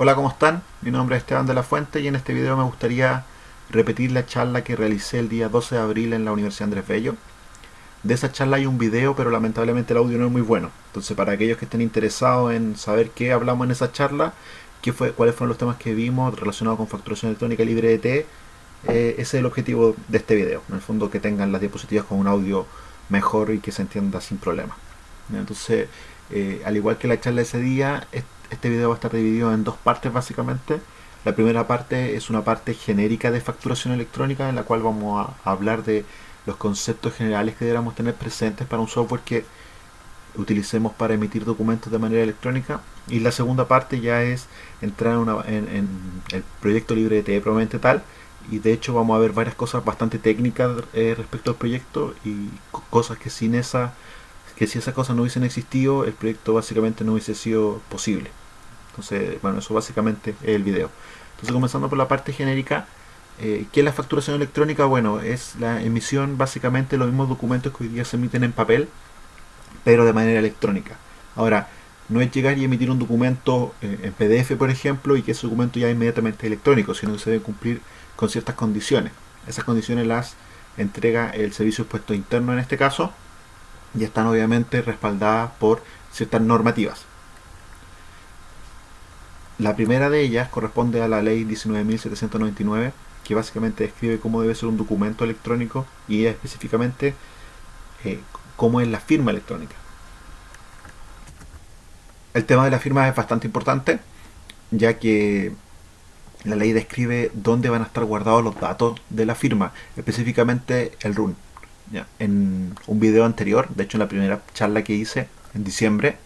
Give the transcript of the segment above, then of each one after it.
Hola, ¿cómo están? Mi nombre es Esteban de la Fuente y en este video me gustaría repetir la charla que realicé el día 12 de abril en la Universidad Andrés Bello. De esa charla hay un video, pero lamentablemente el audio no es muy bueno. Entonces, para aquellos que estén interesados en saber qué hablamos en esa charla, qué fue, cuáles fueron los temas que vimos relacionados con facturación electrónica libre de T, eh, ese es el objetivo de este video. En el fondo, que tengan las diapositivas con un audio mejor y que se entienda sin problema. Entonces, eh, al igual que la charla de ese día, video va a estar dividido en dos partes básicamente. La primera parte es una parte genérica de facturación electrónica en la cual vamos a hablar de los conceptos generales que deberíamos tener presentes para un software que utilicemos para emitir documentos de manera electrónica. Y la segunda parte ya es entrar en, el proyecto libre de TE probablemente tal. Y de hecho vamos a ver varias cosas bastante técnicas eh, respecto al proyecto y cosas que sin esa que si esas cosas no hubiesen existido, el proyecto básicamente no hubiese sido posible. Entonces, bueno, eso básicamente es el video. Entonces, comenzando por la parte genérica, eh, ¿qué es la facturación electrónica? Bueno, es la emisión básicamente de los mismos documentos que hoy día se emiten en papel, pero de manera electrónica. Ahora, no es llegar y emitir un documento eh, en PDF, por ejemplo, y que ese documento ya inmediatamente electrónico, sino que se debe cumplir con ciertas condiciones. Esas condiciones las entrega el servicio expuesto interno en este caso, y están obviamente respaldadas por ciertas normativas. La primera de ellas corresponde a la ley 19.799, que básicamente describe cómo debe ser un documento electrónico y específicamente eh, cómo es la firma electrónica. El tema de la firma es bastante importante, ya que la ley describe dónde van a estar guardados los datos de la firma, específicamente el RUN en un video anterior, de hecho en la primera charla que hice en diciembre,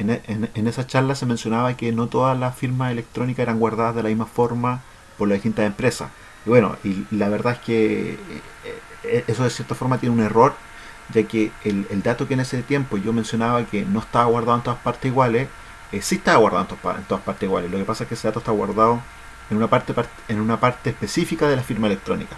en, esa charla se mencionaba que no todas las firmas electrónicas eran guardadas de la misma forma por las distintas empresas. Y bueno, y la verdad es que eh, eh, eso de cierta forma tiene un error, ya que el, dato que en ese tiempo yo mencionaba que no estaba guardado en todas partes iguales, eh, sí estaba guardado en todas, partes iguales. Lo que pasa es que ese dato está guardado en una parte, en una parte específica de la firma electrónica.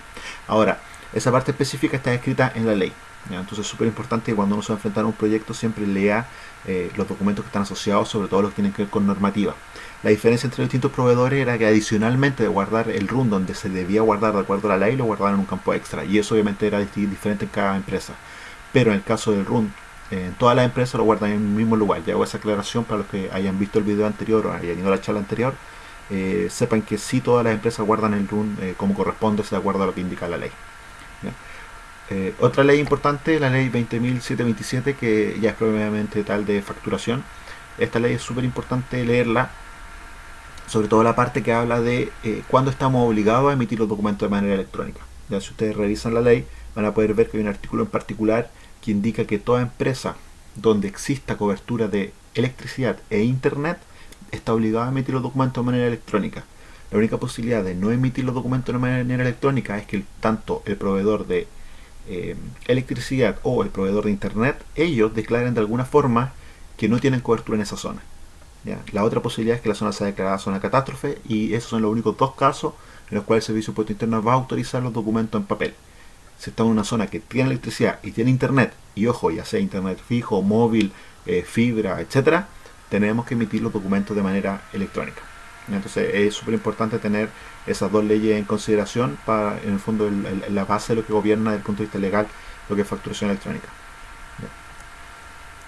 Ahora, esa parte específica está escrita en la ley. Entonces es súper importante que cuando uno se va a enfrentar a un proyecto siempre lea eh, los documentos que están asociados, sobre todo los que tienen que ver con normativa. La diferencia entre los distintos proveedores era que adicionalmente de guardar el RUN donde se debía guardar de acuerdo a la ley, lo guardaban en un campo extra. Y eso obviamente era diferente en cada empresa. Pero en el caso del RUN, eh, todas las empresas lo guardan en el mismo lugar. Ya hago esa aclaración para los que hayan visto el video anterior o hayan ido a la charla anterior. Eh, sepan que sí todas las empresas guardan el RUN como corresponde, de acuerdo a lo que indica la ley. Eh, otra ley importante, la ley 20.727, que ya es probablemente tal de facturación. Esta ley es súper importante leerla, sobre todo la parte que habla de eh, cuándo estamos obligados a emitir los documentos de manera electrónica. Ya si ustedes revisan la ley, van a poder ver que hay un artículo en particular que indica que toda empresa donde exista cobertura de electricidad e internet está obligada a emitir los documentos de manera electrónica. La única posibilidad de no emitir los documentos de manera electrónica es que tanto el proveedor de eh, electricidad o el proveedor de internet, ellos declaren de alguna forma que no tienen cobertura en esa zona. La otra posibilidad es que la zona sea declarada zona catástrofe y esos son los únicos dos casos en los cuales el Servicio de Puerto Interno va a autorizar los documentos en papel. Si está en una zona que tiene electricidad y tiene internet, y ojo, ya sea internet fijo, móvil, eh, fibra, etcétera, tenemos que emitir los documentos de manera electrónica. Entonces es súper importante tener esas dos leyes en consideración para, en el fondo, la base de lo que gobierna desde el punto de vista legal lo que es facturación electrónica.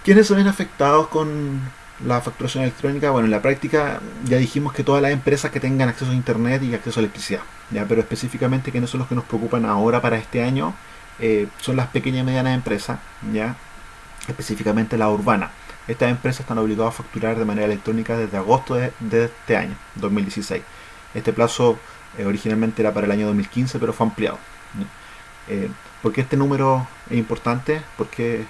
¿Quiénes son afectados con la facturación electrónica? Bueno, en la práctica ya dijimos que todas las empresas que tengan acceso a Internet y acceso a electricidad, ¿ya? pero específicamente que no son los que nos preocupan ahora para este año, eh, son las pequeñas y medianas empresas, ¿ya? específicamente la urbana. Estas empresas están obligadas a facturar de manera electrónica desde agosto de, este año, 2016. Este plazo eh, originalmente era para el año 2015, pero fue ampliado. Eh, ¿Por qué este número es importante? Porque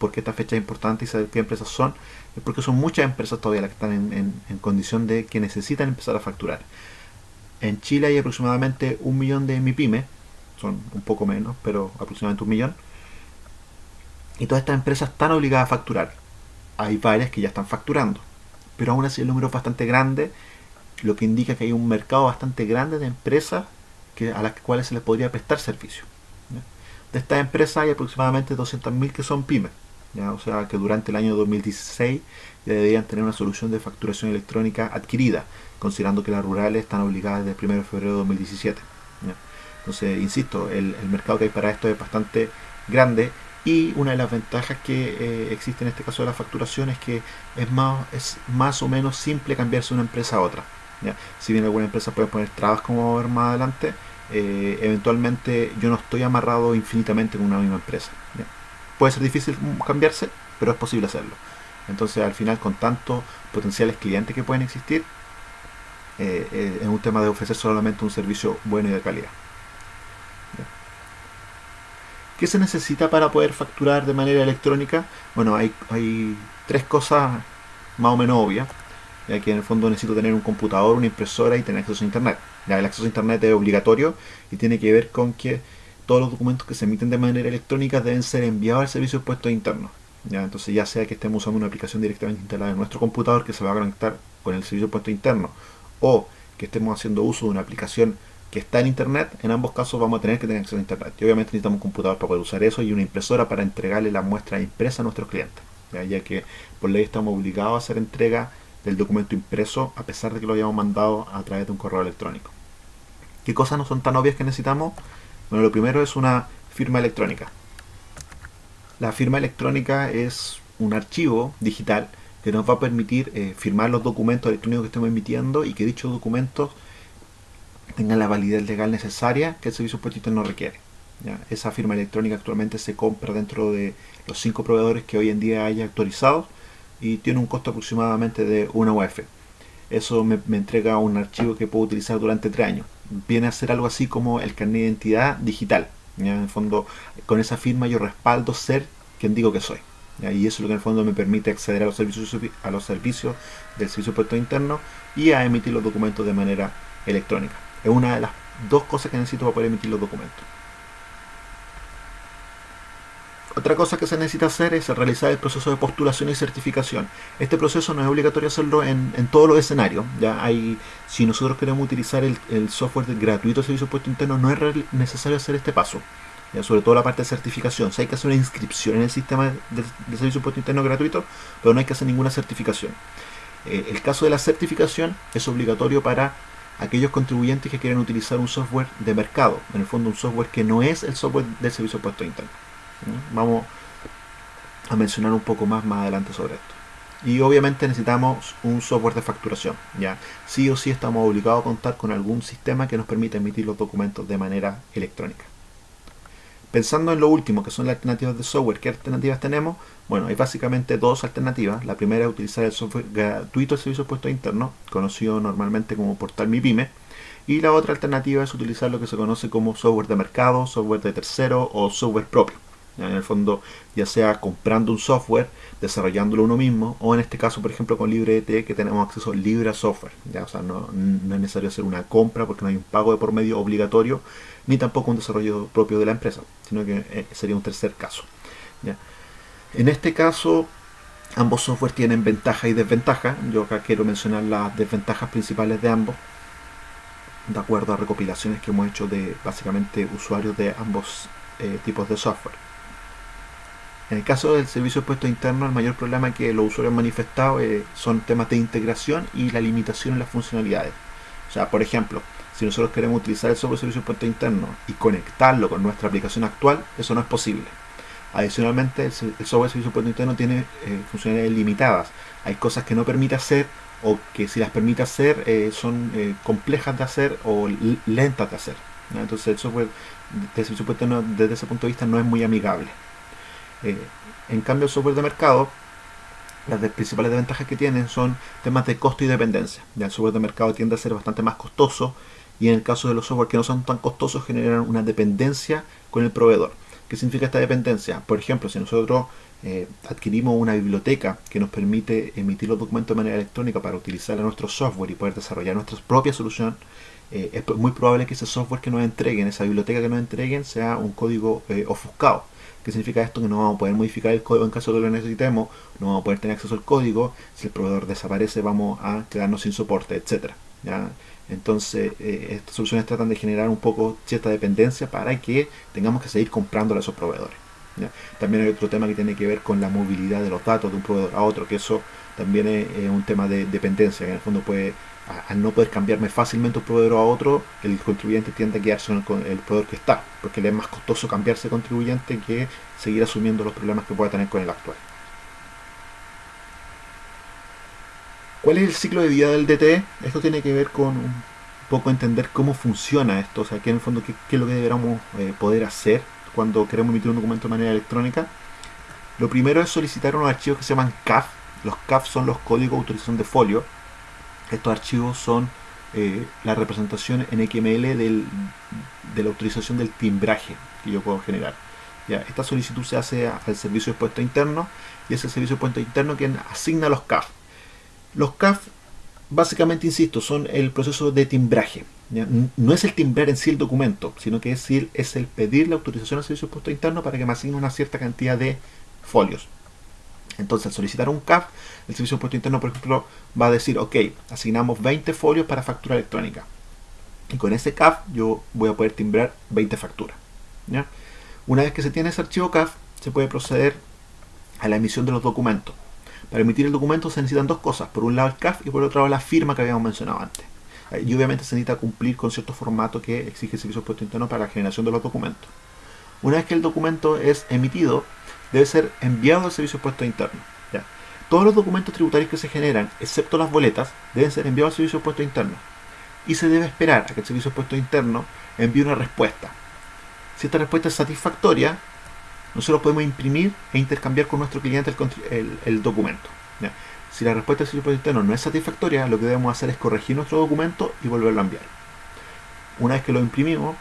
porque esta fecha es importante y saber qué empresas son, es porque son muchas empresas todavía las que están en, condición de que necesitan empezar a facturar. En Chile hay aproximadamente un millón de MIPYME, son un poco menos, pero aproximadamente un millón, y todas estas empresas están obligadas a facturar. Hay varias que ya están facturando. Pero aún así el número es bastante grande, lo que indica que hay un mercado bastante grande de empresas a las cuales se les podría prestar servicio. De estas empresas hay aproximadamente 200.000 que son pymes. ¿ya? o sea que durante el año 2016 ya deberían tener una solución de facturación electrónica adquirida, considerando que las rurales están obligadas desde el 1 de febrero de 2017. Entonces, insisto, el, mercado que hay para esto es bastante grande y una de las ventajas que eh, existe en este caso de la facturación es que es más, es más o menos simple cambiarse de una empresa a otra. Si bien alguna empresa puede poner trabas como vamos a ver más adelante, eh, eventualmente yo no estoy amarrado infinitamente con una misma empresa. Puede ser difícil cambiarse, pero es posible hacerlo. Entonces al final con tantos potenciales clientes que pueden existir, eh, eh, es un tema de ofrecer solamente un servicio bueno y de calidad. ¿Qué se necesita para poder facturar de manera electrónica? Bueno, hay, tres cosas más o menos obvias, ya que en el fondo necesito tener un computador, una impresora y tener acceso a internet. Ya, el acceso a internet es obligatorio y tiene que ver con que todos los documentos que se emiten de manera electrónica deben ser enviados al servicio de puestos internos. ¿ya? Entonces ya sea que estemos usando una aplicación directamente instalada en nuestro computador que se va a conectar con el servicio de puesto interno o que estemos haciendo uso de una aplicación que está en internet, en ambos casos vamos a tener que tener acceso a internet. Y obviamente necesitamos un computador para poder usar eso y una impresora para entregarle la muestra impresa a nuestros clientes. ¿ya? que por ley estamos obligados a hacer entrega del documento impreso a pesar de que lo hayamos mandado a través de un correo electrónico. ¿Qué cosas no son tan obvias que necesitamos? Bueno, lo primero es una firma electrónica. La firma electrónica es un archivo digital que nos va a permitir eh, firmar los documentos electrónicos que estemos emitiendo y que dichos documentos tengan la validez legal necesaria que el servicio puesto no requiere. Esa firma electrónica actualmente se compra dentro de los cinco proveedores que hoy en día haya actualizados y tiene un costo aproximadamente de una UF. Eso me, entrega un archivo que puedo utilizar durante tres años. Viene a ser algo así como el carnet de identidad digital. En el fondo, con esa firma yo respaldo ser quien digo que soy. Y eso es lo que en el fondo me permite acceder a los servicios, a los servicios del servicio de puesto interno y a emitir los documentos de manera electrónica. Es una de las dos cosas que necesito para poder emitir los documentos. Otra cosa que se necesita hacer es realizar el proceso de postulación y certificación. Este proceso no es obligatorio hacerlo en, todos los escenarios. Ya hay, si nosotros queremos utilizar el, software gratuito de servicio puesto interno, no es necesario hacer este paso. Sobre todo la parte de certificación. Si hay que hacer una inscripción en el sistema de, servicio de puesto interno gratuito, pero no hay que hacer ninguna certificación. Eh, el caso de la certificación es obligatorio para aquellos contribuyentes que quieran utilizar un software de mercado, en el fondo un software que no es el software del servicio de interno. Vamos a mencionar un poco más más adelante sobre esto. Y obviamente necesitamos un software de facturación. ¿ya? Sí o sí estamos obligados a contar con algún sistema que nos permita emitir los documentos de manera electrónica. Pensando en lo último, que son las alternativas de software, ¿qué alternativas tenemos? Bueno, hay básicamente dos alternativas. La primera es utilizar el software gratuito de servicio de puesto interno, conocido normalmente como Portal Mi Pyme. Y la otra alternativa es utilizar lo que se conoce como software de mercado, software de tercero o software propio. En el fondo, ya sea comprando un software, desarrollándolo uno mismo, o en este caso, por ejemplo, con LibreT, que tenemos acceso libre a software. ¿ya? O sea, no, no, es necesario hacer una compra porque no hay un pago de por medio obligatorio, ni tampoco un desarrollo propio de la empresa, sino que eh, sería un tercer caso. En este caso, ambos software tienen ventaja y desventaja. Yo acá quiero mencionar las desventajas principales de ambos, de acuerdo a recopilaciones que hemos hecho de básicamente usuarios de ambos eh, tipos de software. En el caso del servicio de puesto interno, el mayor problema que los usuarios han manifestado eh, son temas de integración y la limitación en las funcionalidades. O sea, por ejemplo, si nosotros queremos utilizar el software servicio de puesto interno y conectarlo con nuestra aplicación actual, eso no es posible. Adicionalmente, el, software de servicio de puesto interno tiene eh, funcionalidades limitadas. Hay cosas que no permite hacer o que si las permite hacer eh, son complejas de hacer o lentas de hacer. Entonces el software de servicio de puesto interno desde ese punto de vista no es muy amigable. Eh, en cambio, el software de mercado, las principales desventajas que tienen son temas de costo y dependencia. Ya el software de mercado tiende a ser bastante más costoso y en el caso de los software que no son tan costosos generan una dependencia con el proveedor. ¿Qué significa esta dependencia? Por ejemplo, si nosotros eh, adquirimos una biblioteca que nos permite emitir los documentos de manera electrónica para utilizar nuestro software y poder desarrollar nuestra propia solución, eh, es muy probable que ese software que nos entreguen, esa biblioteca que nos entreguen, sea un código ofuscado. ¿Qué significa esto? Que no vamos a poder modificar el código en caso de que lo necesitemos, no vamos a poder tener acceso al código, si el proveedor desaparece vamos a quedarnos sin soporte, etc. Entonces, eh, estas soluciones tratan de generar un poco cierta dependencia para que tengamos que seguir comprando a esos proveedores. También hay otro tema que tiene que ver con la movilidad de los datos de un proveedor a otro, que eso también es, un tema de dependencia, que en el fondo puede, al no poder cambiarme fácilmente un proveedor a otro, el contribuyente tiende a quedarse con el proveedor que está, porque le es más costoso cambiarse contribuyente que seguir asumiendo los problemas que pueda tener con el actual. ¿Cuál es el ciclo de vida del DTE? Esto tiene que ver con un poco entender cómo funciona esto, o sea, que en el fondo qué, es lo que deberíamos eh, poder hacer cuando queremos emitir un documento de manera electrónica. Lo primero es solicitar unos archivos que se llaman CAF. Los CAF son los códigos de autorización de folio. Estos archivos son eh, la representación en XML de la autorización del timbraje que yo puedo generar. Esta solicitud se hace al servicio de puesto interno y es el servicio de puesto interno quien asigna los CAF. Los CAF, básicamente, insisto, son el proceso de timbraje. No es el timbrar en sí el documento, sino que es, es el pedir la autorización al servicio de puesto interno para que me asigne una cierta cantidad de folios. Entonces, al solicitar un CAF, el servicio de puesto interno, por ejemplo, va a decir, ok, asignamos 20 folios para factura electrónica. Y con ese CAF yo voy a poder timbrar 20 facturas. Una vez que se tiene ese archivo CAF, se puede proceder a la emisión de los documentos. Para emitir el documento se necesitan dos cosas. Por un lado el CAF y por otro lado la firma que habíamos mencionado antes. Eh, y obviamente se necesita cumplir con cierto formato que exige el Servicio Puesto Interno para la generación de los documentos. Una vez que el documento es emitido, debe ser enviado al Servicio Puesto Interno. Todos los documentos tributarios que se generan, excepto las boletas, deben ser enviados al Servicio Puesto Interno. Y se debe esperar a que el Servicio Puesto Interno envíe una respuesta. Si esta respuesta es satisfactoria, nosotros podemos imprimir e intercambiar con nuestro cliente el, documento. Si la respuesta del servicio interno no es satisfactoria, lo que debemos hacer es corregir nuestro documento y volverlo a enviar. Una vez que lo imprimimos,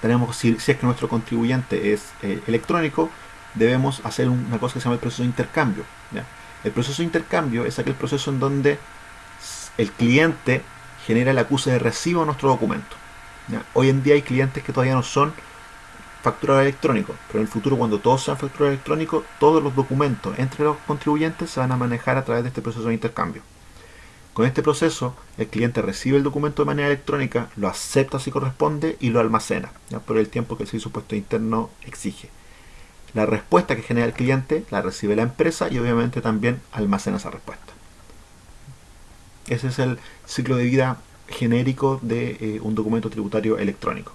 tenemos, si, es que nuestro contribuyente es eh, electrónico, debemos hacer una cosa que se llama el proceso de intercambio. El proceso de intercambio es aquel proceso en donde el cliente genera el acuse de recibo a nuestro documento. Hoy en día hay clientes que todavía no son facturado electrónico, pero en el futuro cuando todos sean facturado electrónico, todos los documentos entre los contribuyentes se van a manejar a través de este proceso de intercambio. Con este proceso, el cliente recibe el documento de manera electrónica, lo acepta si corresponde y lo almacena, ya por el tiempo que el servicio puesto interno exige. La respuesta que genera el cliente la recibe la empresa y obviamente también almacena esa respuesta. Ese es el ciclo de vida genérico de eh, un documento tributario electrónico.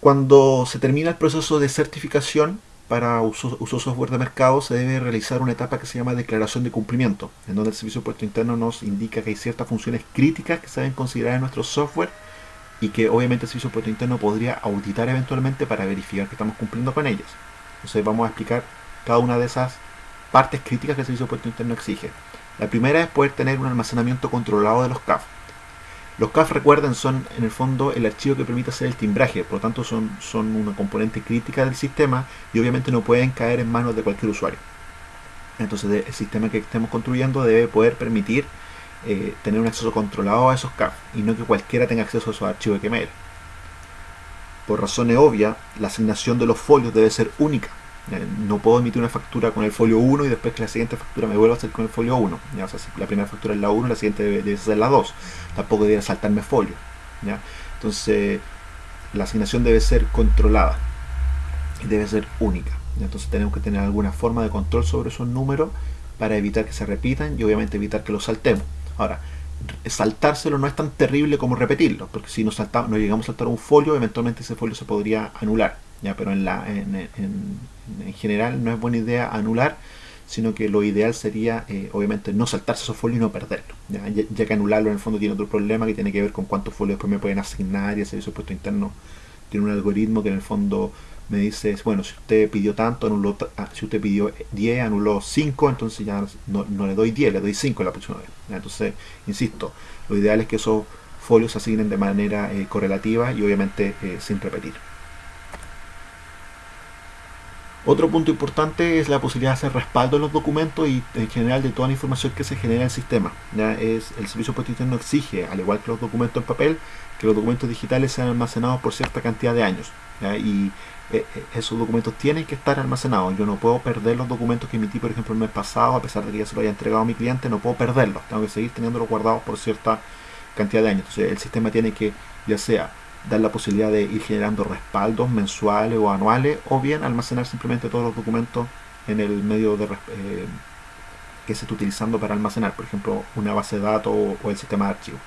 Cuando se termina el proceso de certificación para uso, software de mercado, se debe realizar una etapa que se llama declaración de cumplimiento, en donde el Servicio de Puesto Interno nos indica que hay ciertas funciones críticas que se deben considerar en nuestro software y que obviamente el Servicio de Puesto Interno podría auditar eventualmente para verificar que estamos cumpliendo con ellas. Entonces vamos a explicar cada una de esas partes críticas que el Servicio de Puesto Interno exige. La primera es poder tener un almacenamiento controlado de los CAF. Los CAF, recuerden, son en el fondo el archivo que permite hacer el timbraje, por lo tanto son, son una componente crítica del sistema y obviamente no pueden caer en manos de cualquier usuario. Entonces el sistema que estemos construyendo debe poder permitir eh, tener un acceso controlado a esos CAF y no que cualquiera tenga acceso a esos archivos XML. Por razones obvias, la asignación de los folios debe ser única no puedo emitir una factura con el folio 1 y después que la siguiente factura me vuelva a hacer con el folio 1. ¿ya? Sea, si la primera factura es la 1, la siguiente debe, ser la 2. Tampoco debería saltarme folio. ¿ya? Entonces, la asignación debe ser controlada y debe ser única. Entonces, tenemos que tener alguna forma de control sobre esos números para evitar que se repitan y obviamente evitar que los saltemos. Ahora, saltárselo no es tan terrible como repetirlo, porque si nos, saltamos, nos llegamos a saltar un folio, eventualmente ese folio se podría anular. ¿Ya? Pero en, la, en, en general no es buena idea anular, sino que lo ideal sería, eh, obviamente, no saltarse esos folios y no perderlo. ¿ya? que anularlo en el fondo tiene otro problema que tiene que ver con cuántos folios después me pueden asignar y el servicio puesto interno tiene un algoritmo que en el fondo me dice, bueno, si usted pidió tanto, anuló, ah, si usted pidió 10, anuló 5, entonces ya no, le doy 10, le doy 5 la próxima vez. Entonces, insisto, lo ideal es que esos folios se asignen de manera eh, correlativa y obviamente eh, sin repetir. Otro punto importante es la posibilidad de hacer respaldo de los documentos y en general de toda la información que se genera en el sistema. Es, el servicio puesto interno exige, al igual que los documentos en papel, que los documentos digitales sean almacenados por cierta cantidad de años. Y eh, eh, esos documentos tienen que estar almacenados. Yo no puedo perder los documentos que emití, por ejemplo, el mes pasado, a pesar de que ya se lo haya entregado a mi cliente, no puedo perderlos. Tengo que seguir teniéndolos guardados por cierta cantidad de años. Entonces el sistema tiene que, ya sea dar la posibilidad de ir generando respaldos mensuales o anuales, o bien almacenar simplemente todos los documentos en el medio de, eh, que se está utilizando para almacenar, por ejemplo, una base de datos o, el sistema de archivos.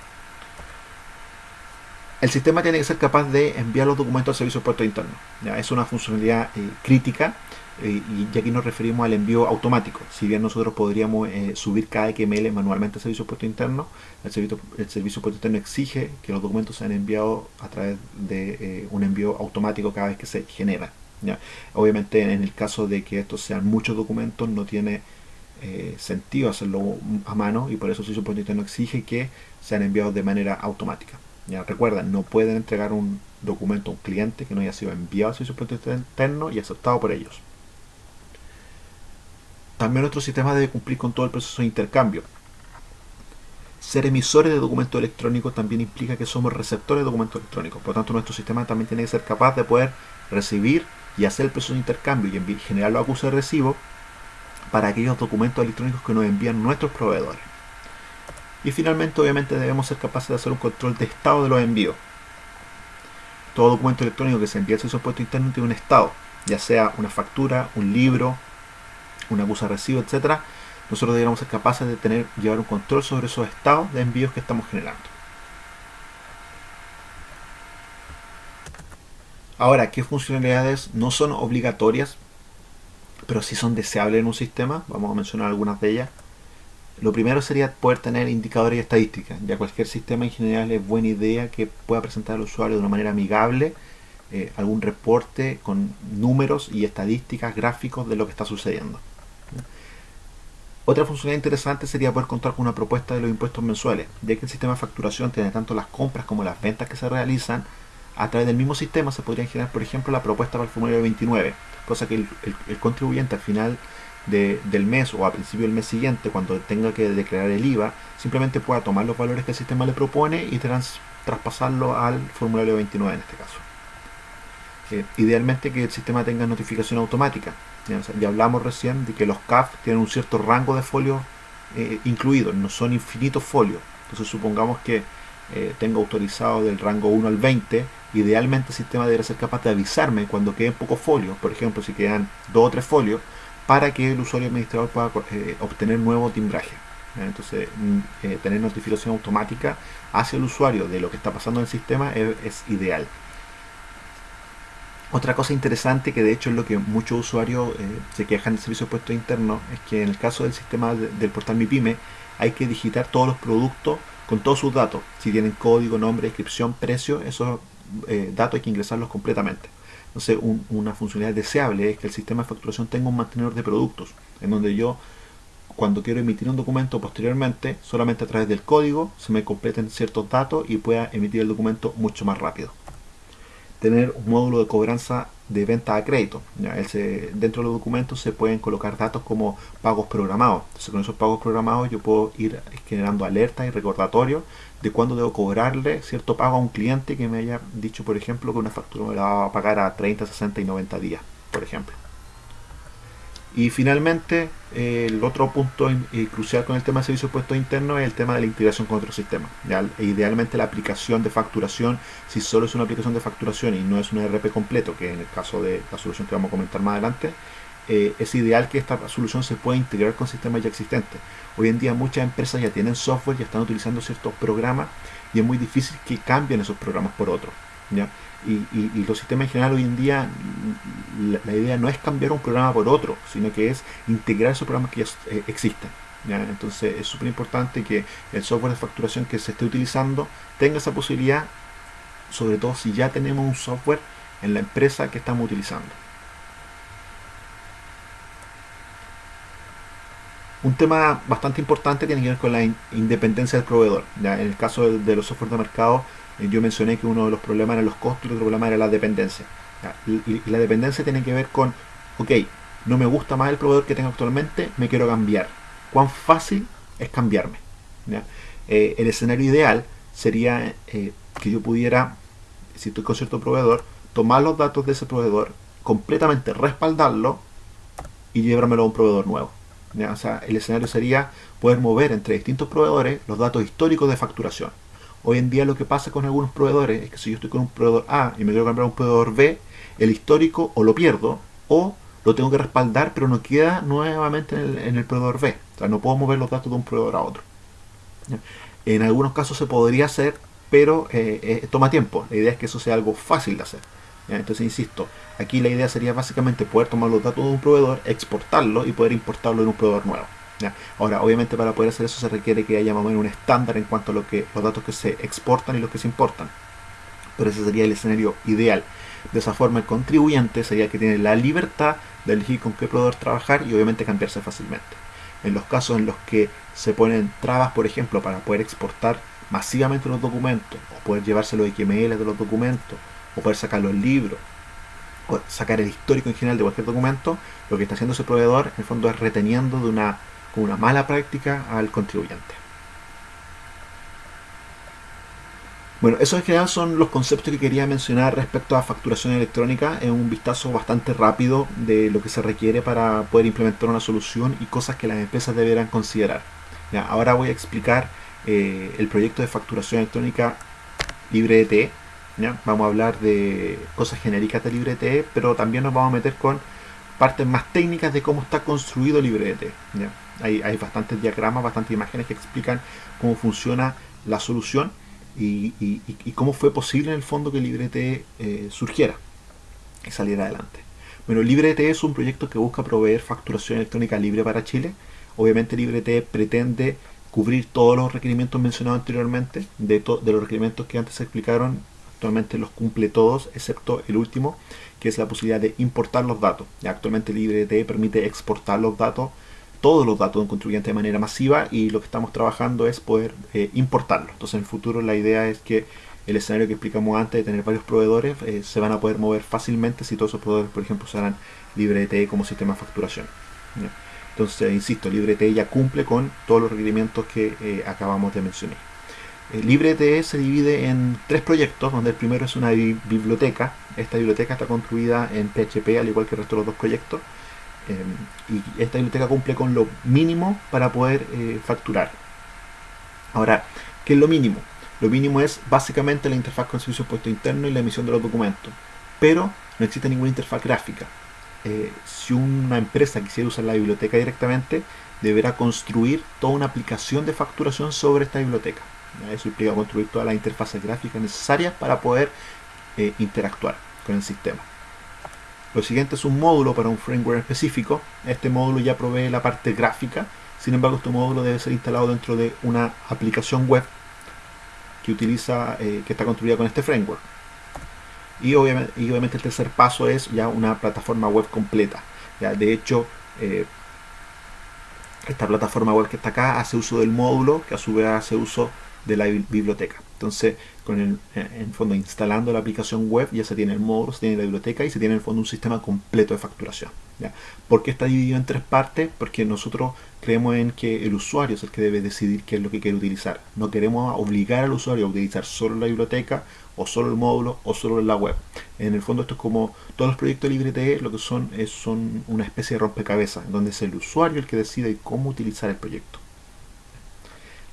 El sistema tiene que ser capaz de enviar los documentos al servicio de puerto interno. Es una funcionalidad eh, crítica y aquí nos referimos al envío automático. Si bien nosotros podríamos eh, subir cada XML manualmente al servicio de puerto interno, el servicio, el servicio de puerto interno exige que los documentos sean enviados a través de un envío automático cada vez que se genera. ¿ya? Obviamente en el caso de que estos sean muchos documentos no tiene sentido hacerlo a mano y por eso el servicio de puerto interno exige que sean enviados de manera automática. Ya recuerden, no pueden entregar un documento a un cliente que no haya sido enviado al servicio de interno y aceptado por ellos. También nuestro sistema debe cumplir con todo el proceso de intercambio. Ser emisores de documentos electrónicos también implica que somos receptores de documentos electrónicos. Por lo tanto, nuestro sistema también tiene que ser capaz de poder recibir y hacer el proceso de intercambio y generar los acusos de recibo para aquellos documentos electrónicos que nos envían nuestros proveedores. Y finalmente, obviamente, debemos ser capaces de hacer un control de estado de los envíos. Todo documento electrónico que se envía al servicio puesto interno tiene un estado, ya sea una factura, un libro, una acusa recibo, etc. Nosotros deberíamos ser capaces de tener, llevar un control sobre esos estados de envíos que estamos generando. Ahora, ¿qué funcionalidades no son obligatorias, pero sí son deseables en un sistema? Vamos a mencionar algunas de ellas. Lo primero sería poder tener indicadores y estadísticas. Ya cualquier sistema en general es buena idea que pueda presentar al usuario de una manera amigable eh, algún reporte con números y estadísticas, gráficos de lo que está sucediendo. Otra funcionalidad interesante sería poder contar con una propuesta de los impuestos mensuales, ya que el sistema de facturación tiene tanto las compras como las ventas que se realizan. A través del mismo sistema se podría generar, por ejemplo, la propuesta para el formulario 29, cosa que el contribuyente al final del mes o a principio del mes siguiente, cuando tenga que declarar el IVA, simplemente pueda tomar los valores que el sistema le propone y traspasarlo al formulario 29 en este caso. Eh, idealmente que el sistema tenga notificación automática. Ya, hablamos recién de que los CAF tienen un cierto rango de folios eh, incluidos, no son infinitos folios. Entonces supongamos que eh, tengo autorizado del rango 1 al 20, idealmente el sistema debería ser capaz de avisarme cuando queden pocos folios, por ejemplo si quedan 2 o 3 folios, para que el usuario administrador pueda eh, obtener nuevo timbraje. Entonces, mm, tener notificación automática hacia el usuario de lo que está pasando en el sistema es, ideal. Otra cosa interesante, que de hecho es lo que muchos usuarios eh, se quejan del servicio de puesto interno, es que en el caso del sistema del portal MiPyme hay que digitar todos los productos con todos sus datos. Si tienen código, nombre, descripción, precio, esos datos hay que ingresarlos completamente. Entonces, una funcionalidad deseable es que el sistema de facturación tenga un mantenedor de productos, en donde yo, cuando quiero emitir un documento posteriormente, solamente a través del código se me completen ciertos datos y pueda emitir el documento mucho más rápido. Tener un módulo de cobranza de venta a crédito. dentro de los documentos se pueden colocar datos como pagos programados. Entonces con esos pagos programados yo puedo ir generando alertas y recordatorios de cuándo debo cobrarle cierto pago a un cliente que me haya dicho, por ejemplo, que una factura me la va a pagar a 30, 60 y 90 días, por ejemplo. Y finalmente, eh, el otro punto eh, crucial con el tema de servicios puestos internos es el tema de la integración con otros sistemas. E idealmente la aplicación de facturación, si solo es una aplicación de facturación y no es un ERP completo, que en el caso de la solución que vamos a comentar más adelante, eh, es ideal que esta solución se pueda integrar con sistemas ya existentes. Hoy en día muchas empresas ya tienen software, ya están utilizando ciertos programas y es muy difícil que cambien esos programas por otros. Y, los sistemas en general hoy en día, la, idea no es cambiar un programa por otro, sino que es integrar esos programas que ya eh, existen. Entonces es súper importante que el software de facturación que se esté utilizando tenga esa posibilidad, sobre todo si ya tenemos un software en la empresa que estamos utilizando. Un tema bastante importante tiene que ver con la independencia del proveedor. ¿ya? En el caso de, los software de mercado, eh, yo mencioné que uno de los problemas era los costos y otro problema era la dependencia. Y, la dependencia tiene que ver con, ok, no me gusta más el proveedor que tengo actualmente, me quiero cambiar. ¿Cuán fácil es cambiarme? Eh, el escenario ideal sería eh, que yo pudiera, si estoy con cierto proveedor, tomar los datos de ese proveedor, completamente respaldarlo y llevármelo a un proveedor nuevo. El escenario sería poder mover entre distintos proveedores los datos históricos de facturación. Hoy en día lo que pasa con algunos proveedores es que si yo estoy con un proveedor A y me quiero comprar un proveedor B, el histórico o lo pierdo o lo tengo que respaldar, pero no queda nuevamente en el, proveedor B. O sea, no puedo mover los datos de un proveedor a otro. En algunos casos se podría hacer, pero eh, eh, toma tiempo. La idea es que eso sea algo fácil de hacer. Entonces, insisto, aquí la idea sería básicamente poder tomar los datos de un proveedor, exportarlo y poder importarlo en un proveedor nuevo. Ahora, obviamente para poder hacer eso se requiere que haya más o menos un estándar en cuanto a lo que, los datos que se exportan y los que se importan. Pero ese sería el escenario ideal. De esa forma el contribuyente sería que tiene la libertad de elegir con qué proveedor trabajar y obviamente cambiarse fácilmente. En los casos en los que se ponen trabas, por ejemplo, para poder exportar masivamente los documentos, o poder llevarse los XML de los documentos, o poder sacar los libros, o sacar el histórico en general de cualquier documento, lo que está haciendo ese proveedor en el fondo es reteniendo de una, una mala práctica al contribuyente. Bueno, esos en general son los conceptos que quería mencionar respecto a facturación electrónica en un vistazo bastante rápido de lo que se requiere para poder implementar una solución y cosas que las empresas deberán considerar. ahora voy a explicar eh, el proyecto de facturación electrónica LibreT. Vamos a hablar de cosas genéricas de LibreT, pero también nos vamos a meter con partes más técnicas de cómo está construido LibreT. ¿ya? Hay, hay bastantes diagramas, bastantes imágenes que explican cómo funciona la solución y, cómo fue posible en el fondo que LibreT eh, surgiera y saliera adelante. Bueno, LibreT es un proyecto que busca proveer facturación electrónica libre para Chile. Obviamente LibreT pretende cubrir todos los requerimientos mencionados anteriormente, de, de los requerimientos que antes se explicaron, actualmente los cumple todos, excepto el último, que es la posibilidad de importar los datos. Actualmente LibreT permite exportar los datos todos los datos de un contribuyente de manera masiva y lo que estamos trabajando es poder eh, importarlo. Entonces en el futuro la idea es que el escenario que explicamos antes de tener varios proveedores eh, se van a poder mover fácilmente si todos esos proveedores, por ejemplo, usarán LibreT como sistema de facturación. Entonces, insisto, LibreT ya cumple con todos los requerimientos que eh, acabamos de mencionar. LibreT se divide en tres proyectos, donde el primero es una biblioteca. Esta biblioteca está construida en PHP, al igual que el resto de los dos proyectos. Em, y esta biblioteca cumple con lo mínimo para poder eh, facturar. Ahora, ¿qué es lo mínimo? Lo mínimo es básicamente la interfaz con servicio puesto interno y la emisión de los documentos. Pero no existe ninguna interfaz gráfica. Eh, si una empresa quisiera usar la biblioteca directamente, deberá construir toda una aplicación de facturación sobre esta biblioteca. Eso implica construir todas las interfaces gráficas necesarias para poder eh, interactuar con el sistema. Lo siguiente es un módulo para un framework específico. Este módulo ya provee la parte gráfica. Sin embargo, este módulo debe ser instalado dentro de una aplicación web que utiliza, eh, que está construida con este framework. Y obviamente, el tercer paso es ya una plataforma web completa. ¿ya? De hecho, eh, esta plataforma web que está acá hace uso del módulo, que a su vez hace uso de la biblioteca. Entonces, con el, en fondo instalando la aplicación web ya se tiene el módulo, se tiene la biblioteca y se tiene en el fondo un sistema completo de facturación. ¿ya? ¿Por qué está dividido en tres partes? Porque nosotros creemos en que el usuario es el que debe decidir qué es lo que quiere utilizar. No queremos obligar al usuario a utilizar solo la biblioteca o solo el módulo o solo la web. En el fondo esto es como todos los proyectos de lo que son es son una especie de rompecabezas, donde es el usuario el que decide cómo utilizar el proyecto.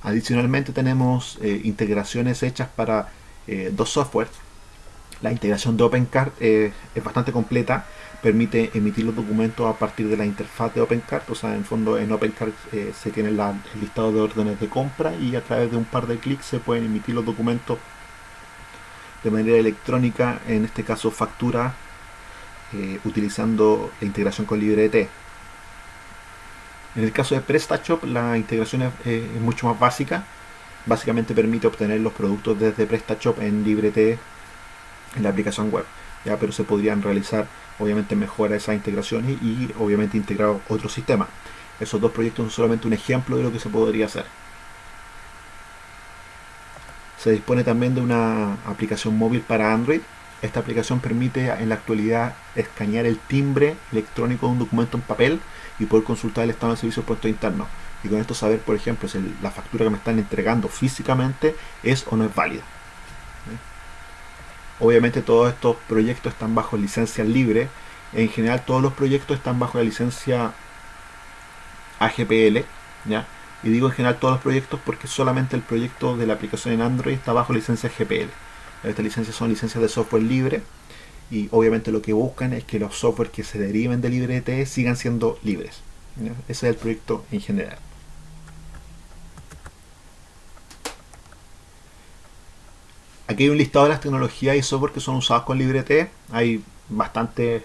Adicionalmente tenemos eh, integraciones hechas para eh, dos softwares. La integración de OpenCart eh, es bastante completa, permite emitir los documentos a partir de la interfaz de OpenCart, o sea, en fondo en OpenCart se tiene el listado de órdenes de compra y a través de un par de clics se pueden emitir los documentos de manera electrónica, en este caso factura, utilizando la integración con LibreT. En el caso de PrestaShop la integración es, mucho más básica. Básicamente permite obtener los productos desde PrestaShop en LibreT en la aplicación web. ¿ya? Pero se podrían realizar obviamente mejora esas integraciones y, obviamente integrar otros sistemas. Esos dos proyectos son solamente un ejemplo de lo que se podría hacer. Se dispone también de una aplicación móvil para Android. Esta aplicación permite en la actualidad escanear el timbre electrónico de un documento en papel y poder consultar el estado del servicio de puesto interno. Y con esto saber, por ejemplo, si la factura que me están entregando físicamente es o no es válida. Obviamente todos estos proyectos están bajo licencia libre. En general todos los proyectos están bajo la licencia AGPL. ¿ya? Y digo en general todos los proyectos porque solamente el proyecto de la aplicación en Android está bajo licencia GPL. Estas licencias son licencias de software libre y obviamente lo que buscan es que los software que se deriven de LibreT sigan siendo libres. Ese es el proyecto en general. Aquí hay un listado de las tecnologías y software que son usados con LibreT. Hay bastantes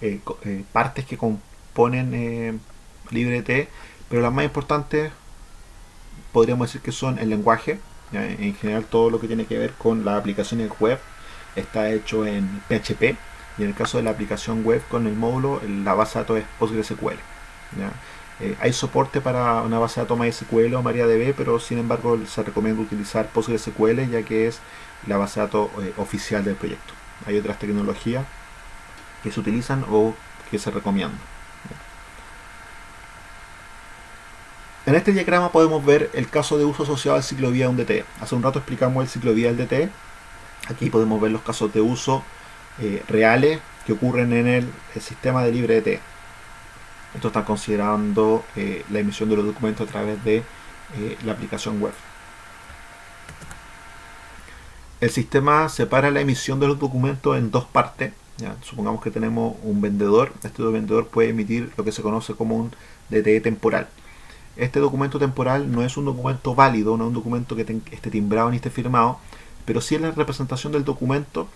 eh, eh, partes que componen eh, pero las más importantes podríamos decir que son el lenguaje. En general todo lo que tiene que ver con las aplicaciones web está hecho en PHP y en el caso de la aplicación web con el módulo la base de datos es PostgreSQL. hay soporte para una base de datos MySQL o MariaDB, pero sin embargo se recomienda utilizar PostgreSQL ya que es la base de datos oficial del proyecto. Hay otras tecnologías que se utilizan o que se recomiendan. En este diagrama podemos ver el caso de uso asociado al ciclo de un DT. Hace un rato explicamos el ciclo de vida del DT. Aquí podemos ver los casos de uso eh, reales que ocurren en el, sistema de LibreDT. Esto está considerando eh, la emisión de los documentos a través de eh, la aplicación web. El sistema separa la emisión de los documentos en dos partes. Supongamos que tenemos un vendedor. Este vendedor puede emitir lo que se conoce como un DT temporal este documento temporal no es un documento válido, no es un documento que esté timbrado ni esté firmado, pero sí es la representación del documento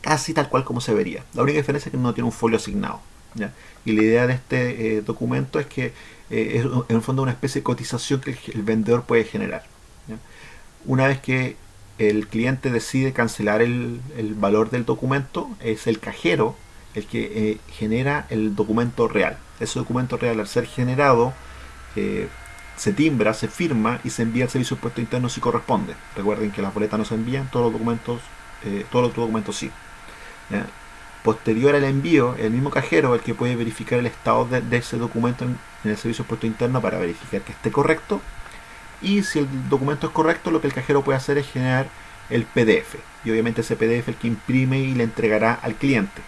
casi tal cual como se vería. La única diferencia es que no tiene un folio asignado. Y la idea de este eh, documento es que eh, es en el fondo una especie de cotización que el, vendedor puede generar. Una vez que el cliente decide cancelar el, valor del documento, es el cajero el que eh, genera el documento real. Ese documento real al ser generado se timbra, se firma y se envía al servicio de impuesto interno si corresponde. Recuerden que las boletas no se envían, todos los documentos, eh, todos los documentos sí. Posterior al envío, el mismo cajero el que puede verificar el estado de, ese documento en, el servicio de impuesto interno para verificar que esté correcto. Y si el documento es correcto, lo que el cajero puede hacer es generar el PDF. Y obviamente ese PDF el que imprime y le entregará al cliente.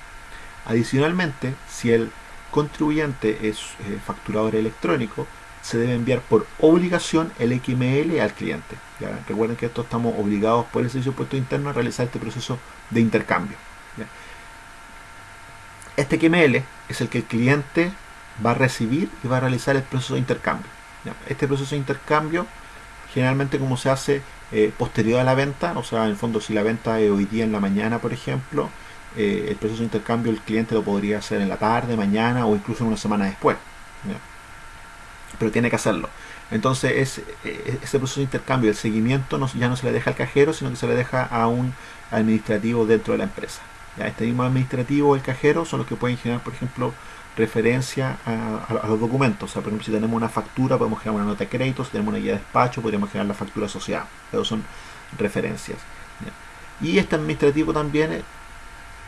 Adicionalmente, si el contribuyente es eh, facturador electrónico, se debe enviar por obligación el XML al cliente. Recuerden que esto estamos obligados por el servicio de puesto interno a realizar este proceso de intercambio. Este XML es el que el cliente va a recibir y va a realizar el proceso de intercambio. Este proceso de intercambio generalmente como se hace eh, posterior a la venta, o sea, en el fondo si la venta es hoy día en la mañana, por ejemplo, eh, el proceso de intercambio el cliente lo podría hacer en la tarde, mañana o incluso una semana después pero tiene que hacerlo. Entonces eh, ese proceso de intercambio, el seguimiento ya no se le deja al cajero, sino que se le deja a un administrativo dentro de la empresa. ¿Ya? Este mismo administrativo o el cajero son los que pueden generar, por ejemplo, referencia a, los documentos. O sea, por ejemplo, si tenemos una factura, podemos generar una nota de crédito, si tenemos una guía de despacho, podríamos generar la factura asociada. Esos son referencias. Y este administrativo también, eh,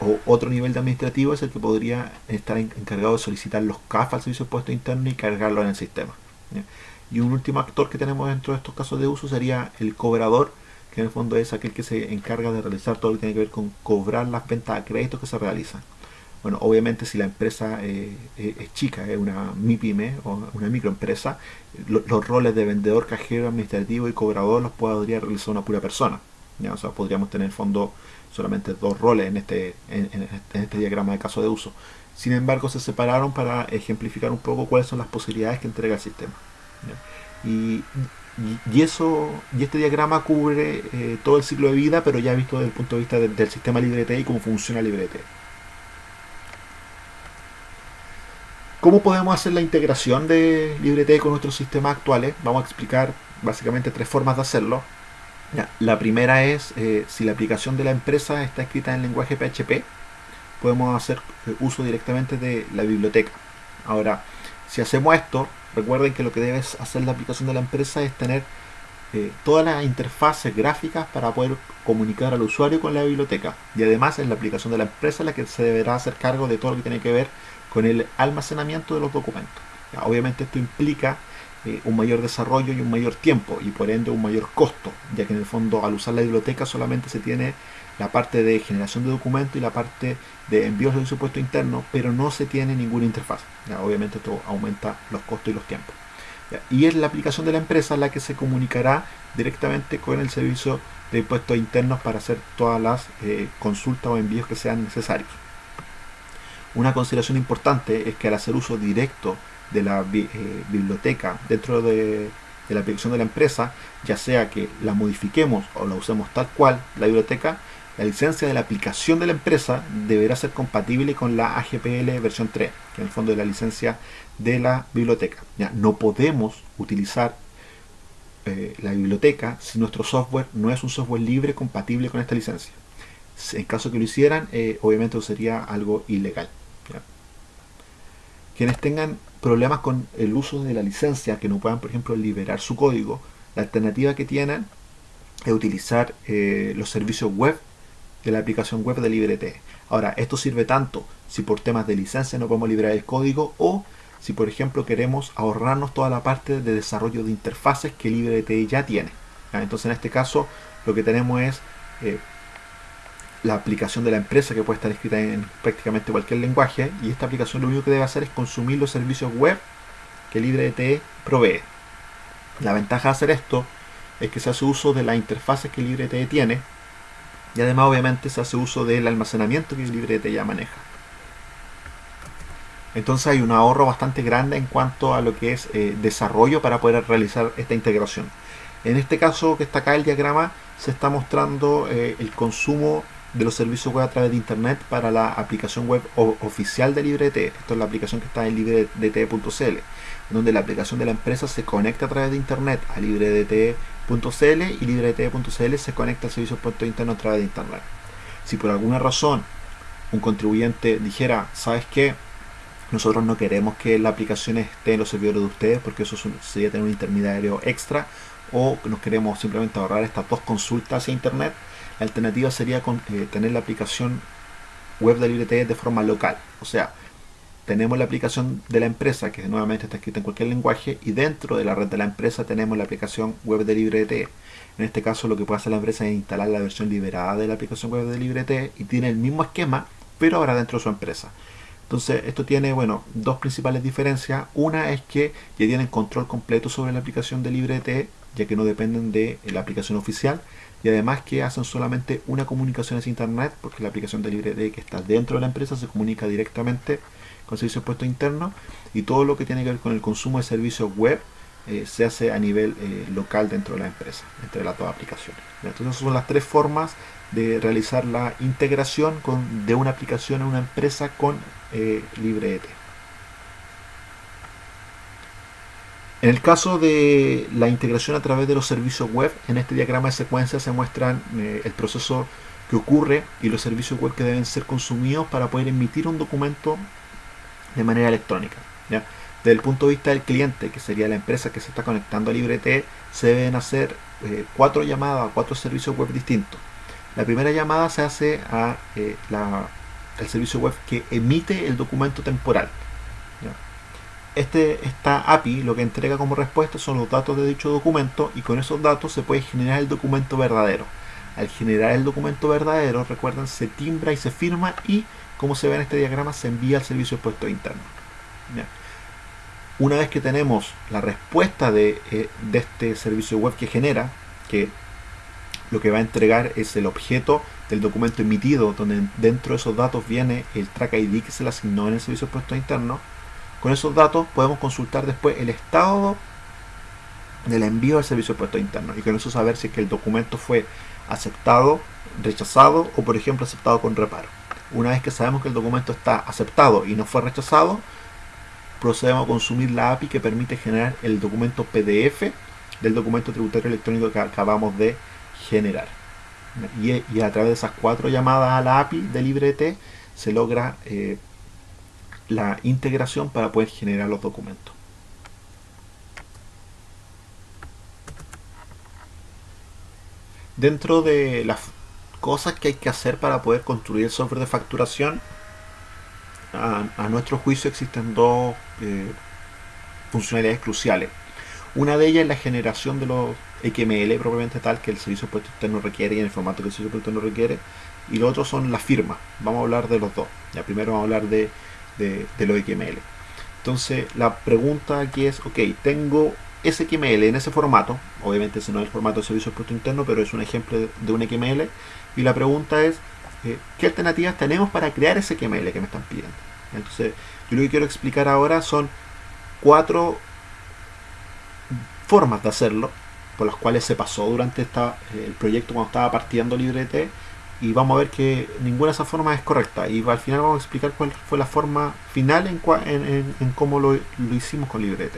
o otro nivel de administrativo, es el que podría estar encargado de solicitar los CAF al servicio de puesto interno y cargarlo en el sistema. Y un último actor que tenemos dentro de estos casos de uso sería el cobrador, que en el fondo es aquel que se encarga de realizar todo lo que tiene que ver con cobrar las ventas a créditos que se realizan. Bueno, obviamente si la empresa eh, es chica, es una MIPYME o una microempresa, los roles de vendedor, cajero, administrativo y cobrador los podría realizar una pura persona. O sea, podríamos tener en fondo solamente dos roles en este, en este diagrama de caso de uso. Sin embargo, se separaron para ejemplificar un poco cuáles son las posibilidades que entrega el sistema. Y, y, eso, y este diagrama cubre eh, todo el ciclo de vida, pero ya visto desde el punto de vista del sistema LibreT y cómo funciona LibreT. ¿Cómo podemos hacer la integración de LibreT con nuestros sistemas actuales? Vamos a explicar básicamente tres formas de hacerlo. La primera es eh, si la aplicación de la empresa está escrita en lenguaje PHP, podemos hacer eh, uso directamente de la biblioteca. Ahora, si hacemos esto, recuerden que lo que debe hacer la aplicación de la empresa es tener eh, todas las interfaces gráficas para poder comunicar al usuario con la biblioteca. Y además es la aplicación de la empresa la que se deberá hacer cargo de todo lo que tiene que ver con el almacenamiento de los documentos. obviamente esto implica eh, un mayor desarrollo y un mayor tiempo y por ende un mayor costo, ya que en el fondo al usar la biblioteca solamente se tiene la parte de generación de documentos y la parte de envíos de presupuesto interno, pero no se tiene ninguna interfaz. obviamente esto aumenta los costos y los tiempos. Y es la aplicación de la empresa la que se comunicará directamente con el servicio de impuestos internos para hacer todas las eh, consultas o envíos que sean necesarios. Una consideración importante es que al hacer uso directo de la eh, biblioteca dentro de, la aplicación de la empresa, ya sea que la modifiquemos o la usemos tal cual, la biblioteca, la licencia de la aplicación de la empresa deberá ser compatible con la AGPL versión 3, que en el fondo es la licencia de la biblioteca. Ya, no podemos utilizar eh, la biblioteca si nuestro software no es un software libre compatible con esta licencia. En caso que lo hicieran, eh, obviamente sería algo ilegal. Quienes tengan problemas con el uso de la licencia, que no puedan, por ejemplo, liberar su código, la alternativa que tienen es utilizar eh, los servicios web de la aplicación web de LibreT. Ahora, esto sirve tanto si por temas de licencia no podemos liberar el código o si por ejemplo queremos ahorrarnos toda la parte de desarrollo de interfaces que LibreT ya tiene. Entonces en este caso lo que tenemos es eh, la aplicación de la empresa que puede estar escrita en prácticamente cualquier lenguaje y esta aplicación lo único que debe hacer es consumir los servicios web que LibreT provee. La ventaja de hacer esto es que se hace uso de las interfaces que LibreT tiene y además obviamente se hace uso del almacenamiento que LibreT ya maneja. Entonces hay un ahorro bastante grande en cuanto a lo que es eh, desarrollo para poder realizar esta integración. En este caso que está acá el diagrama se está mostrando eh, el consumo de los servicios web a través de internet para la aplicación web oficial de LibreT. Esto es la aplicación que está en libredt.cl, donde la aplicación de la empresa se conecta a través de internet a libredt.cl y libredt.cl se conecta al servicio puesto interno a través de internet. Si por alguna razón un contribuyente dijera, ¿sabes qué? Nosotros no queremos que la aplicación esté en los servidores de ustedes porque eso sería tener un intermediario extra o nos queremos simplemente ahorrar estas dos consultas hacia internet. Alternativa sería con, eh, tener la aplicación web de LibreT de forma local. O sea, tenemos la aplicación de la empresa que nuevamente está escrita en cualquier lenguaje y dentro de la red de la empresa tenemos la aplicación web de LibreT. En este caso lo que puede hacer la empresa es instalar la versión liberada de la aplicación web de LibreT y tiene el mismo esquema pero ahora dentro de su empresa. Entonces esto tiene bueno dos principales diferencias. Una es que ya tienen control completo sobre la aplicación de LibreT, ya que no dependen de la aplicación oficial. Y además que hacen solamente una comunicación hacia internet, porque la aplicación de LibreT que está dentro de la empresa se comunica directamente con servicios puestos internos. Y todo lo que tiene que ver con el consumo de servicios web eh, se hace a nivel eh, local dentro de la empresa, entre las dos aplicaciones. Entonces son las tres formas de realizar la integración de una aplicación en una empresa con eh, LibreT. En el caso de la integración a través de los servicios web, en este diagrama de secuencia se muestran eh, el proceso que ocurre y los servicios web que deben ser consumidos para poder emitir un documento de manera electrónica. Desde el punto de vista del cliente, que sería la empresa que se está conectando a LibreT, se deben hacer eh, cuatro llamadas a cuatro servicios web distintos. La primera llamada se hace a eh, el servicio web que emite el documento temporal. Este, esta API lo que entrega como respuesta son los datos de dicho documento y con esos datos se puede generar el documento verdadero. Al generar el documento verdadero, recuerden, se timbra y se firma y, como se ve en este diagrama, se envía al servicio de puesto interno. Una vez que tenemos la respuesta de, eh, de este servicio web que genera, que lo que va a entregar es el objeto del documento emitido, donde dentro de esos datos viene el track ID que se le asignó en el servicio de puestos interno. Con esos datos podemos consultar después el estado del envío del servicio de puestos interno y con eso saber si es que el documento fue aceptado, rechazado o por ejemplo aceptado con reparo. Una vez que sabemos que el documento está aceptado y no fue rechazado, procedemos a consumir la API que permite generar el documento PDF del documento tributario electrónico que acabamos de generar. Y, a través de esas cuatro llamadas a la API de LibreT se logra eh, la integración para poder generar los documentos. Dentro de las cosas que hay que hacer para poder construir el software de facturación, a, nuestro juicio existen dos eh, funcionalidades cruciales. Una de ellas es la generación de los XML propiamente tal que el servicio puesto interno requiere y en el formato que el servicio puesto interno requiere. Y lo otro son las firmas. Vamos a hablar de los dos. Ya primero vamos a hablar de, de, los XML. Entonces la pregunta aquí es, ok, tengo XML en ese formato, obviamente ese no es el formato de servicio de puesto interno, pero es un ejemplo de un XML, y la pregunta es, eh, ¿qué alternativas tenemos para crear ese XML que me están pidiendo? Entonces, yo lo que quiero explicar ahora son cuatro formas de hacerlo, por las cuales se pasó durante esta, el proyecto cuando estaba partiendo LibreT, y vamos a ver que ninguna de esas formas es correcta, y al final vamos a explicar cuál fue la forma final en, en, cómo lo, lo hicimos con LibreT.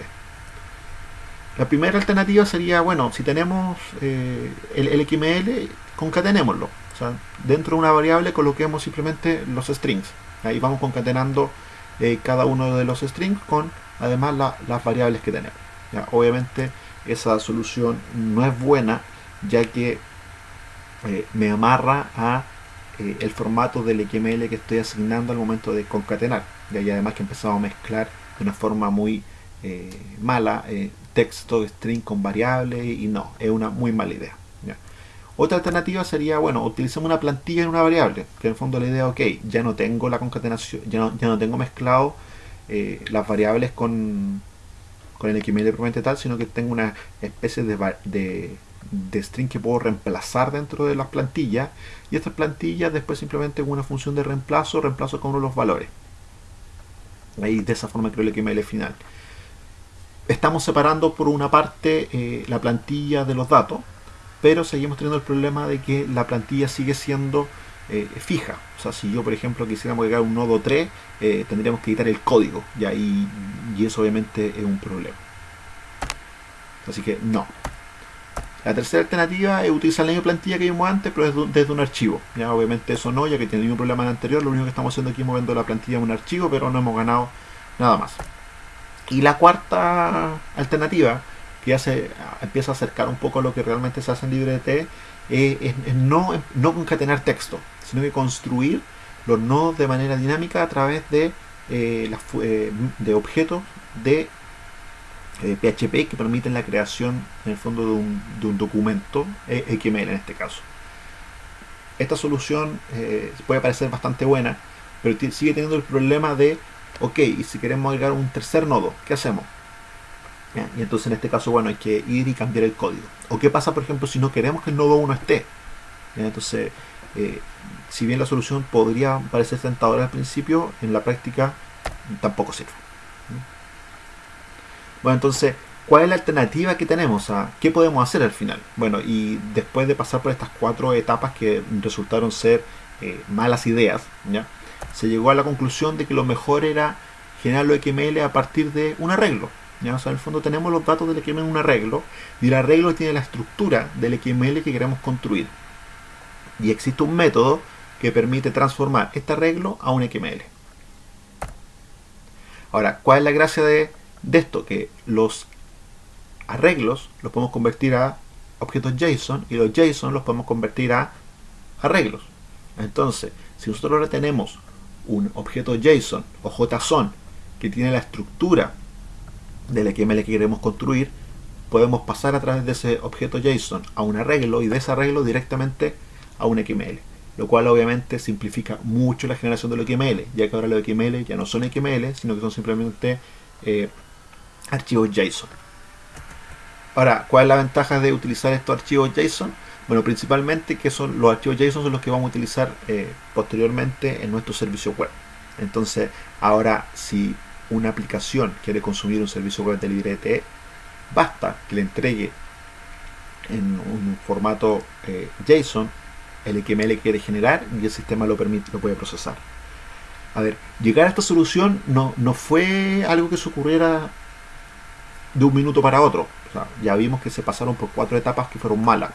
La primera alternativa sería, bueno, si tenemos eh, el, XML, concatenémoslo. O sea, dentro de una variable coloquemos simplemente los strings. Ahí vamos concatenando eh, cada uno de los strings con además las variables que tenemos. Obviamente esa solución no es buena ya que eh, me amarra a el formato del XML que estoy asignando al momento de concatenar. Y además que empezamos a mezclar de una forma muy mala texto string con variables y no, es una muy mala idea. Otra alternativa sería, bueno, utilicemos una plantilla en una variable, que en el fondo la idea, ok, ya no tengo la concatenación, ya no, ya no tengo mezclado eh, las variables con, con el XML propiamente tal, sino que tengo una especie de, de, string que puedo reemplazar dentro de las plantillas y estas plantillas después simplemente con una función de reemplazo, reemplazo con uno de los valores. Ahí de esa forma creo el XML final estamos separando por una parte eh, la plantilla de los datos, pero seguimos teniendo el problema de que la plantilla sigue siendo eh, fija. O sea, si yo, por ejemplo, quisiéramos agregar un nodo 3, eh, tendríamos que editar el código, y, ahí, y eso obviamente es un problema. Así que no. La tercera alternativa es utilizar la misma plantilla que vimos antes, pero desde, un archivo. Ya obviamente eso no, ya que tiene un problema en el anterior. Lo único que estamos haciendo aquí es moviendo la plantilla en un archivo, pero no hemos ganado nada más. Y la cuarta alternativa, que ya se empieza a acercar un poco a lo que realmente se hace en LibreT, es, no, no concatenar texto, sino que construir los nodos de manera dinámica a través de, eh, eh, de objetos de PHP eh, que permiten la creación en el fondo de un, de un documento XML en este caso. Esta solución puede parecer bastante buena, pero sigue teniendo el problema de ok, y si queremos agregar un tercer nodo, ¿qué hacemos? y entonces en este caso, bueno, hay que ir y cambiar el código. ¿O qué pasa, por ejemplo, si no queremos que el nodo 1 esté? Entonces, eh, si bien la solución podría parecer tentadora al principio, en la práctica tampoco sirve. Bueno, entonces, ¿cuál es la alternativa que tenemos? ¿A ¿Qué podemos hacer al final? Bueno, y después de pasar por estas cuatro etapas que resultaron ser eh, malas ideas, ¿ya? se llegó a la conclusión de que lo mejor era generar lo XML a partir de un arreglo. ¿ya? O sea, en el fondo tenemos los datos del XML en un arreglo y el arreglo tiene la estructura del XML que queremos construir. Y existe un método que permite transformar este arreglo a un XML. Ahora, ¿cuál es la gracia de, de esto? Que los arreglos los podemos convertir a objetos JSON y los JSON los podemos convertir a arreglos. Entonces, si nosotros ahora tenemos un objeto JSON o JSON que tiene la estructura del XML que queremos construir, podemos pasar a través de ese objeto JSON a un arreglo y de ese arreglo directamente a un XML. Lo cual obviamente simplifica mucho la generación del XML, ya que ahora los XML ya no son XML, sino que son simplemente eh, archivos JSON. Ahora, ¿cuál es la ventaja de utilizar estos archivos JSON? Bueno, principalmente que son los archivos JSON son los que vamos a utilizar eh, posteriormente en nuestro servicio web. Entonces, ahora si una aplicación quiere consumir un servicio web de LibreTE, basta que le entregue en un formato eh, JSON el XML que quiere generar y el sistema lo permite, lo puede procesar. A ver, llegar a esta solución no, no fue algo que se ocurriera de un minuto para otro. ya vimos que se pasaron por cuatro etapas que fueron malas.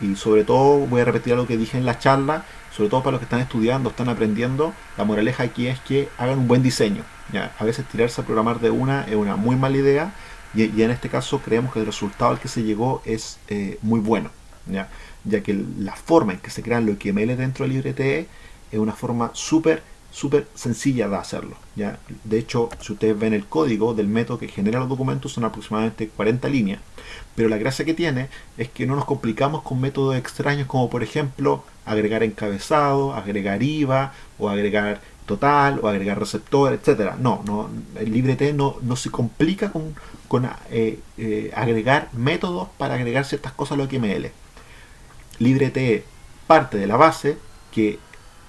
Y sobre todo, voy a repetir algo que dije en la charla, sobre todo para los que están estudiando, están aprendiendo, la moraleja aquí es que hagan un buen diseño. ¿ya? A veces tirarse a programar de una es una muy mala idea y, en este caso creemos que el resultado al que se llegó es eh, muy bueno. ¿ya? ya que la forma en que se crean los XML dentro del LibreTE es una forma súper súper sencilla de hacerlo. ¿ya? De hecho, si ustedes ven el código del método que genera los documentos, son aproximadamente 40 líneas. Pero la gracia que tiene es que no nos complicamos con métodos extraños como por ejemplo agregar encabezado, agregar IVA o agregar total o agregar receptor, etcétera. No, no, el LibreT no, se complica con, eh, eh, agregar métodos para agregar ciertas cosas a lo XML. LibreT parte de la base que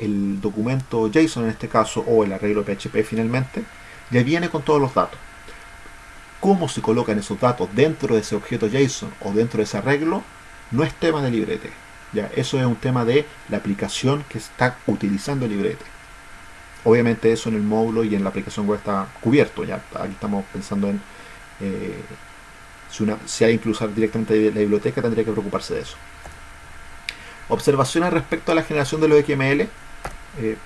el documento JSON en este caso o el arreglo PHP finalmente ya viene con todos los datos. Cómo se colocan esos datos dentro de ese objeto JSON o dentro de ese arreglo no es tema de LibreT. Ya, eso es un tema de la aplicación que está utilizando LibreT. Obviamente eso en el módulo y en la aplicación web está cubierto. Ya aquí estamos pensando en eh, si, una, si alguien quiere usar directamente la biblioteca tendría que preocuparse de eso. Observaciones respecto a la generación de los XML. Eh,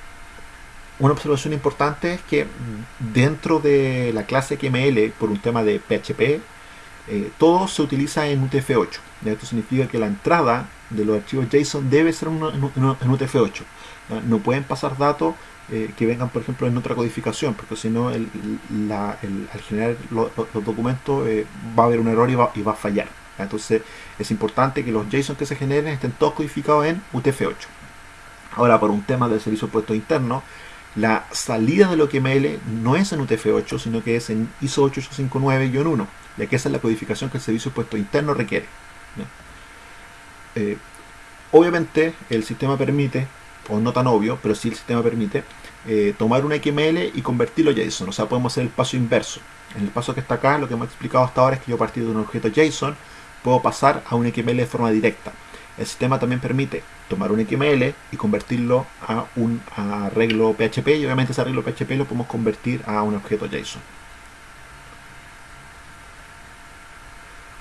una observación importante es que dentro de la clase XML, por un tema de PHP, eh, todo se utiliza en UTF-8. Esto significa que la entrada de los archivos JSON debe ser en UTF-8. No pueden pasar datos eh, que vengan, por ejemplo, en otra codificación, porque si no, al generar los documentos va a haber un error y va, y va a fallar. Entonces, es importante que los JSON que se generen estén todos codificados en UTF-8. Ahora, por un tema del servicio puesto interno, la salida de lo XML no es en UTF-8, sino que es en ISO 8859-1, ya que esa es la codificación que el servicio puesto interno requiere. Eh, obviamente, el sistema permite o no tan obvio, pero sí el sistema permite, eh, tomar un XML y convertirlo a JSON. O sea, podemos hacer el paso inverso. En el paso que está acá, lo que hemos explicado hasta ahora es que yo a partir de un objeto JSON puedo pasar a un XML de forma directa. El sistema también permite tomar un XML y convertirlo a un arreglo PHP y obviamente ese arreglo PHP lo podemos convertir a un objeto JSON.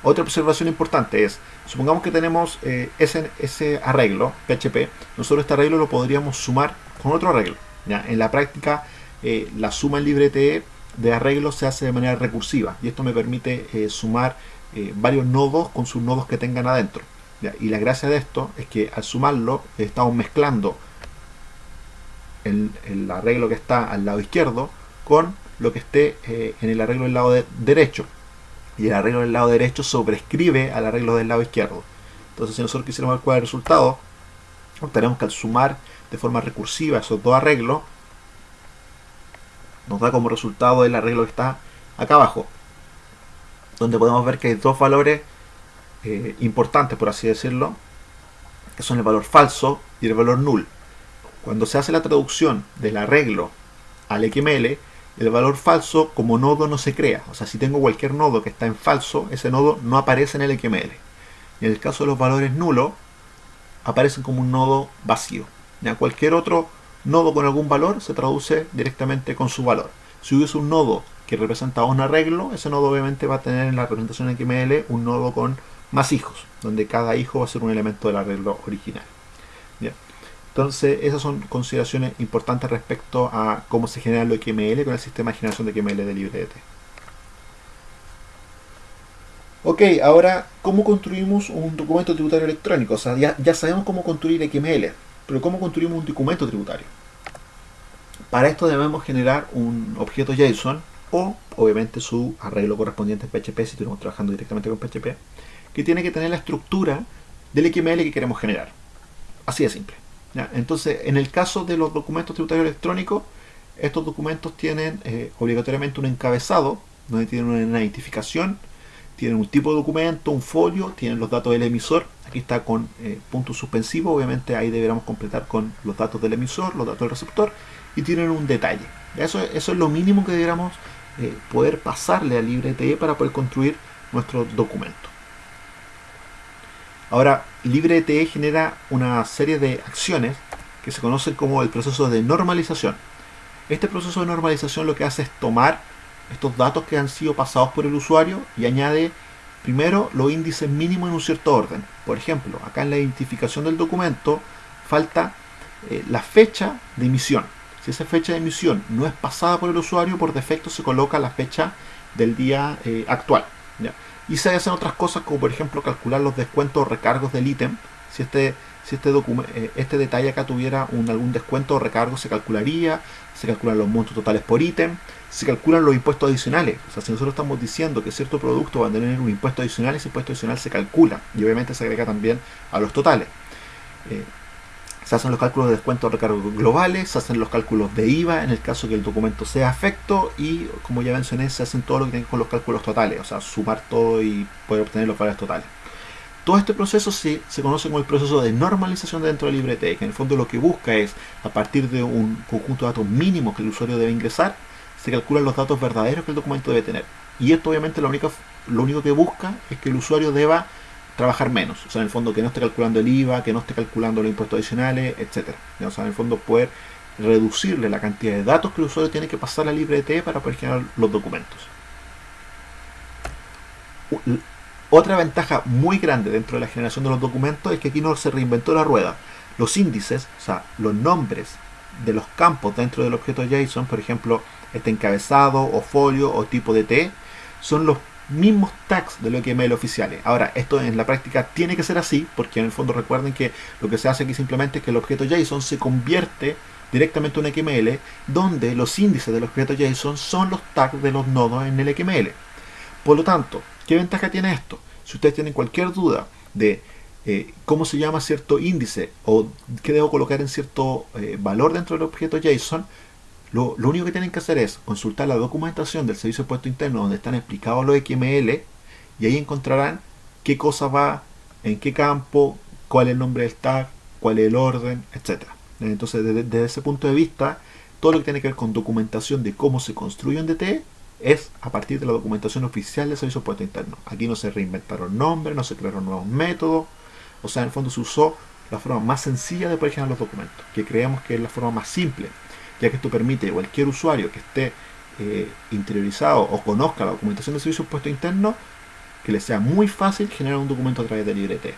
Otra observación importante es, supongamos que tenemos eh, ese, arreglo, PHP, nosotros este arreglo lo podríamos sumar con otro arreglo. En la práctica, eh, la suma en LibreTE de arreglos se hace de manera recursiva y esto me permite eh, sumar varios nodos con sus nodos que tengan adentro. Y la gracia de esto es que al sumarlo estamos mezclando el, el, arreglo que está al lado izquierdo con lo que esté en el arreglo del lado derecho y el arreglo del lado derecho sobrescribe al arreglo del lado izquierdo. Entonces si nosotros quisiéramos ver cuál es el resultado, tenemos que al sumar de forma recursiva esos dos arreglos, nos da como resultado el arreglo que está acá abajo, donde podemos ver que hay dos valores eh, importantes, por así decirlo, que son el valor falso y el valor null. Cuando se hace la traducción del arreglo al XML, el valor falso como nodo no se crea. O sea, si tengo cualquier nodo que está en falso, ese nodo no aparece en el XML. En el caso de los valores nulos, aparecen como un nodo vacío. Ya cualquier otro nodo con algún valor se traduce directamente con su valor. Si hubiese un nodo que representa un arreglo, ese nodo obviamente va a tener en la representación XML un nodo con más hijos, donde cada hijo va a ser un elemento del arreglo original. Entonces, esas son consideraciones importantes respecto a cómo se genera lo XML con el sistema de generación de XML de LibreT. Ok, ahora, ¿cómo construimos un documento tributario electrónico? O sea, ya, ya sabemos cómo construir XML, pero ¿cómo construimos un documento tributario? Para esto debemos generar un objeto JSON o, obviamente, su arreglo correspondiente en PHP, si estamos trabajando directamente con PHP, que tiene que tener la estructura del XML que queremos generar. Así de simple. Entonces, en el caso de los documentos tributarios electrónicos, estos documentos tienen eh, obligatoriamente un encabezado, donde tienen una identificación, tienen un tipo de documento, un folio, tienen los datos del emisor, aquí está con eh, punto suspensivo, obviamente ahí deberíamos completar con los datos del emisor, los datos del receptor, y tienen un detalle. Eso, es lo mínimo que deberíamos eh, poder pasarle a LibreTE para poder construir nuestro documento. Ahora, LibreTE genera una serie de acciones que se conocen como el proceso de normalización. Este proceso de normalización lo que hace es tomar estos datos que han sido pasados por el usuario y añade primero los índices mínimos en un cierto orden. Por ejemplo, acá en la identificación del documento falta eh, la fecha de emisión. Si esa fecha de emisión no es pasada por el usuario, por defecto se coloca la fecha del día eh, actual. Y se hacen otras cosas como por ejemplo calcular los descuentos o recargos del ítem. Si este, si este, eh, este detalle acá tuviera algún descuento o recargo se calcularía, se calculan los montos totales por ítem, se calculan los impuestos adicionales. O sea, si nosotros estamos diciendo que cierto producto va a tener un impuesto adicional, ese impuesto adicional se calcula y obviamente se agrega también a los totales. Eh, se hacen los cálculos de descuento de recargo globales, se hacen los cálculos de IVA en el caso que el documento sea afecto y como ya mencioné se hacen todo lo que tiene con los cálculos totales, o sea, sumar todo y poder obtener los valores totales. Todo este proceso se, se conoce como el proceso de normalización dentro de LibreT, que en el fondo lo que busca es, a partir de un conjunto de datos mínimos que el usuario debe ingresar, se calculan los datos verdaderos que el documento debe tener. Y esto obviamente lo único, lo único que busca es que el usuario deba trabajar menos. O sea, en el fondo que no esté calculando el IVA, que no esté calculando los impuestos adicionales, etc. O sea, en el fondo poder reducirle la cantidad de datos que el usuario tiene que pasar a LibreT para poder generar los documentos. Otra ventaja muy grande dentro de la generación de los documentos es que aquí no se reinventó la rueda. Los índices, o sea, los nombres de los campos dentro del objeto JSON, por ejemplo, este encabezado o folio o tipo de T, son los mismos tags de los XML oficiales. Ahora, esto en la práctica tiene que ser así, porque en el fondo recuerden que lo que se hace aquí simplemente es que el objeto JSON se convierte directamente en un XML, donde los índices del objeto JSON son los tags de los nodos en el XML. Por lo tanto, ¿Qué ventaja tiene esto? Si ustedes tienen cualquier duda de eh, cómo se llama cierto índice o qué debo colocar en cierto eh, valor dentro del objeto JSON, lo, único que tienen que hacer es consultar la documentación del servicio de puesto interno donde están explicados los XML y ahí encontrarán qué cosa va, en qué campo, cuál es el nombre del tag, cuál es el orden, etc. Entonces, desde, ese punto de vista, todo lo que tiene que ver con documentación de cómo se construye un DT es a partir de la documentación oficial del servicio puesto interno. Aquí no se reinventaron nombres, no se crearon nuevos métodos, o sea, en el fondo se usó la forma más sencilla de poder los documentos, que creemos que es la forma más simple, ya que esto permite a cualquier usuario que esté eh, interiorizado o conozca la documentación del servicio puesto interno, que le sea muy fácil generar un documento a través de LibreT.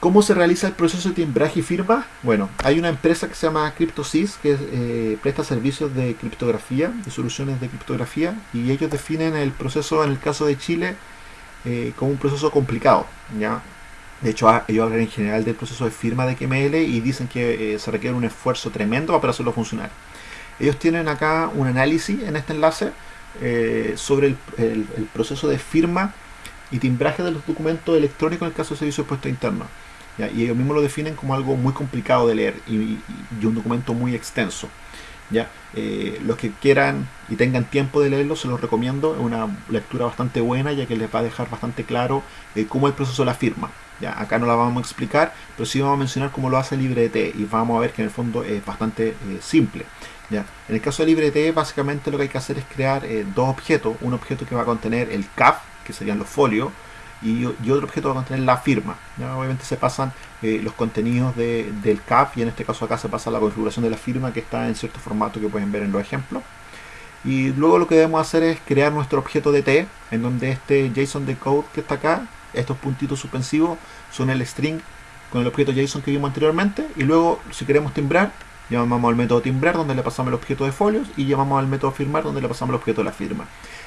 ¿Cómo se realiza el proceso de timbraje y firma? Bueno, hay una empresa que se llama CryptoSys que eh, presta servicios de criptografía, de soluciones de criptografía, y ellos definen el proceso, en el caso de Chile, eh, como un proceso complicado. ¿ya? De hecho, ellos hablan en general del proceso de firma de XML y dicen que eh, se requiere un esfuerzo tremendo para hacerlo funcionar. Ellos tienen acá un análisis en este enlace sobre el, proceso de firma y timbraje de los documentos electrónicos en el caso de servicio de puesto interno. Y ellos mismos lo definen como algo muy complicado de leer y, un documento muy extenso. ¿ya? Eh, los que quieran y tengan tiempo de leerlo, se los recomiendo. Es una lectura bastante buena, ya que les va a dejar bastante claro eh, cómo es el proceso de la firma. ¿Ya? Acá no la vamos a explicar, pero sí vamos a mencionar cómo lo hace LibreT y vamos a ver que en el fondo es bastante eh, simple. ¿ya? En el caso de LibreT, básicamente lo que hay que hacer es crear dos objetos. Un objeto que va a contener el CAF, que serían los folios, y, otro objeto va a contener la firma. Obviamente se pasan eh, los contenidos del CAF y en este caso acá se pasa la configuración de la firma que está en cierto formato que pueden ver en los ejemplos. Y luego lo que debemos hacer es crear nuestro objeto DT, en donde este JSON de code que está acá, estos puntitos suspensivos, son el string con el objeto JSON que vimos anteriormente. Y luego, si queremos timbrar, llamamos al método timbrar, donde le pasamos el objeto de folios, y llamamos al método firmar, donde le pasamos el objeto de la firma.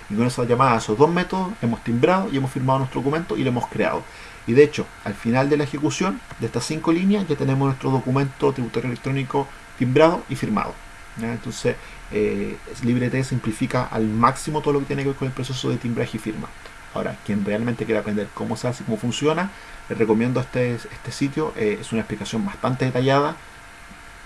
Y con esa llamada a esos dos métodos hemos timbrado y hemos firmado nuestro documento y lo hemos creado. Y de hecho, al final de la ejecución de estas cinco líneas ya tenemos nuestro documento tributario electrónico timbrado y firmado. Entonces, eh, LibreT simplifica al máximo todo lo que tiene que ver con el proceso de timbraje y firma. Ahora, quien realmente quiere aprender cómo se hace cómo funciona, les recomiendo este, este sitio. Eh, es una explicación bastante detallada.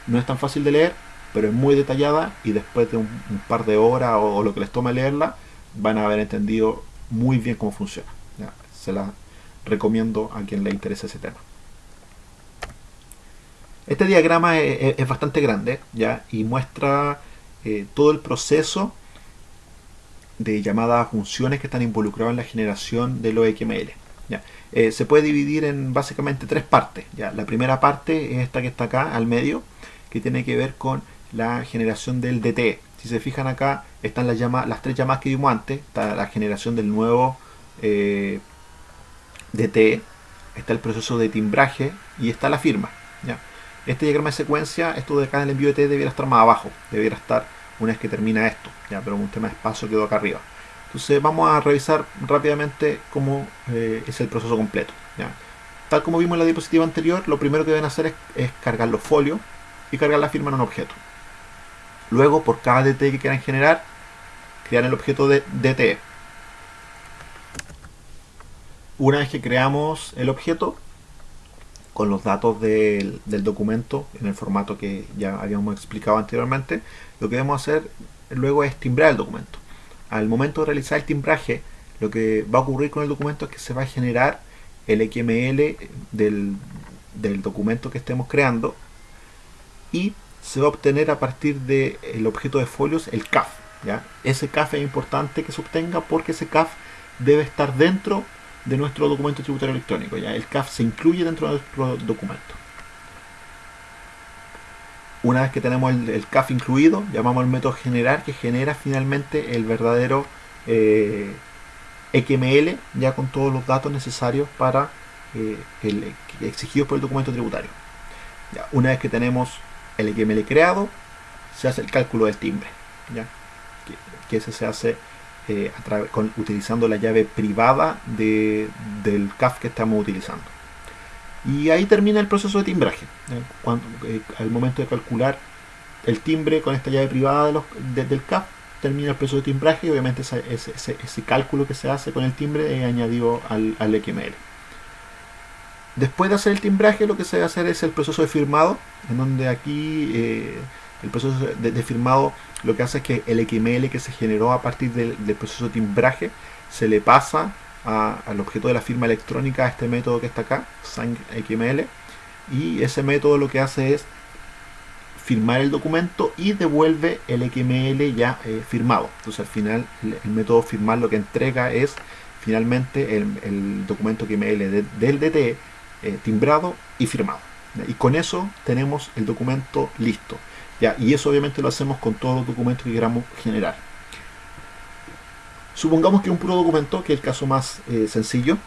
No es tan fácil de leer, pero es muy detallada y después de un, par de horas o, lo que les tome leerla, van a haber entendido muy bien cómo funciona. Se la recomiendo a quien le interese ese tema. Este diagrama es, bastante grande ¿ya? y muestra eh, todo el proceso de llamadas funciones que están involucradas en la generación de los XML. ¿ya? Eh, se puede dividir en básicamente tres partes. ¿ya? La primera parte es esta que está acá al medio, que tiene que ver con la generación del DT, si se fijan acá, están las, llamadas, las tres llamadas que vimos antes. Está la generación del nuevo eh, DT, está el proceso de timbraje y está la firma. ¿ya? Este diagrama de secuencia, esto de acá en el envío de T debiera estar más abajo, debiera estar una vez que termina esto, ¿ya? pero un tema de espacio quedó acá arriba. Entonces vamos a revisar rápidamente cómo eh, es el proceso completo. Tal como vimos en la diapositiva anterior, lo primero que deben hacer es, cargar los folios y cargar la firma en un objeto. Luego, por cada DT que quieran generar, crear el objeto de DT. Una vez que creamos el objeto, con los datos del, documento en el formato que ya habíamos explicado anteriormente, lo que debemos hacer luego es timbrar el documento. Al momento de realizar el timbraje, lo que va a ocurrir con el documento es que se va a generar el XML del, documento que estemos creando y se va a obtener a partir del objeto de folios el CAF. ¿ya? Ese CAF es importante que se obtenga porque ese CAF debe estar dentro de nuestro documento tributario electrónico. ¿ya? El CAF se incluye dentro de nuestro documento. Una vez que tenemos el, CAF incluido, llamamos al método generar que genera finalmente el verdadero eh, XML ya con todos los datos necesarios para eh, el, exigidos por el documento tributario. Ya, una vez que tenemos el XML creado, se hace el cálculo del timbre. ¿ya? Que, ese se hace eh, utilizando la llave privada de, del CAF que estamos utilizando. Y ahí termina el proceso de timbraje. Cuando, eh, al momento de calcular el timbre con esta llave privada de los, del CAF, termina el proceso de timbraje y obviamente ese, ese, ese, cálculo que se hace con el timbre es añadido al, al, XML. Después de hacer el timbraje, lo que se debe hacer es el proceso de firmado, en donde aquí eh, el proceso de, de, firmado lo que hace es que el XML que se generó a partir del, del proceso de timbraje se le pasa al objeto de la firma electrónica a este método que está acá, XML, y ese método lo que hace es firmar el documento y devuelve el XML ya eh, firmado. Entonces al final el, método firmar lo que entrega es finalmente el, documento XML de, del DTE eh, timbrado y firmado. Y con eso tenemos el documento listo. ¿ya? Y eso obviamente lo hacemos con todos los documentos que queramos generar. Supongamos que un puro documento, que es el caso más eh, sencillo,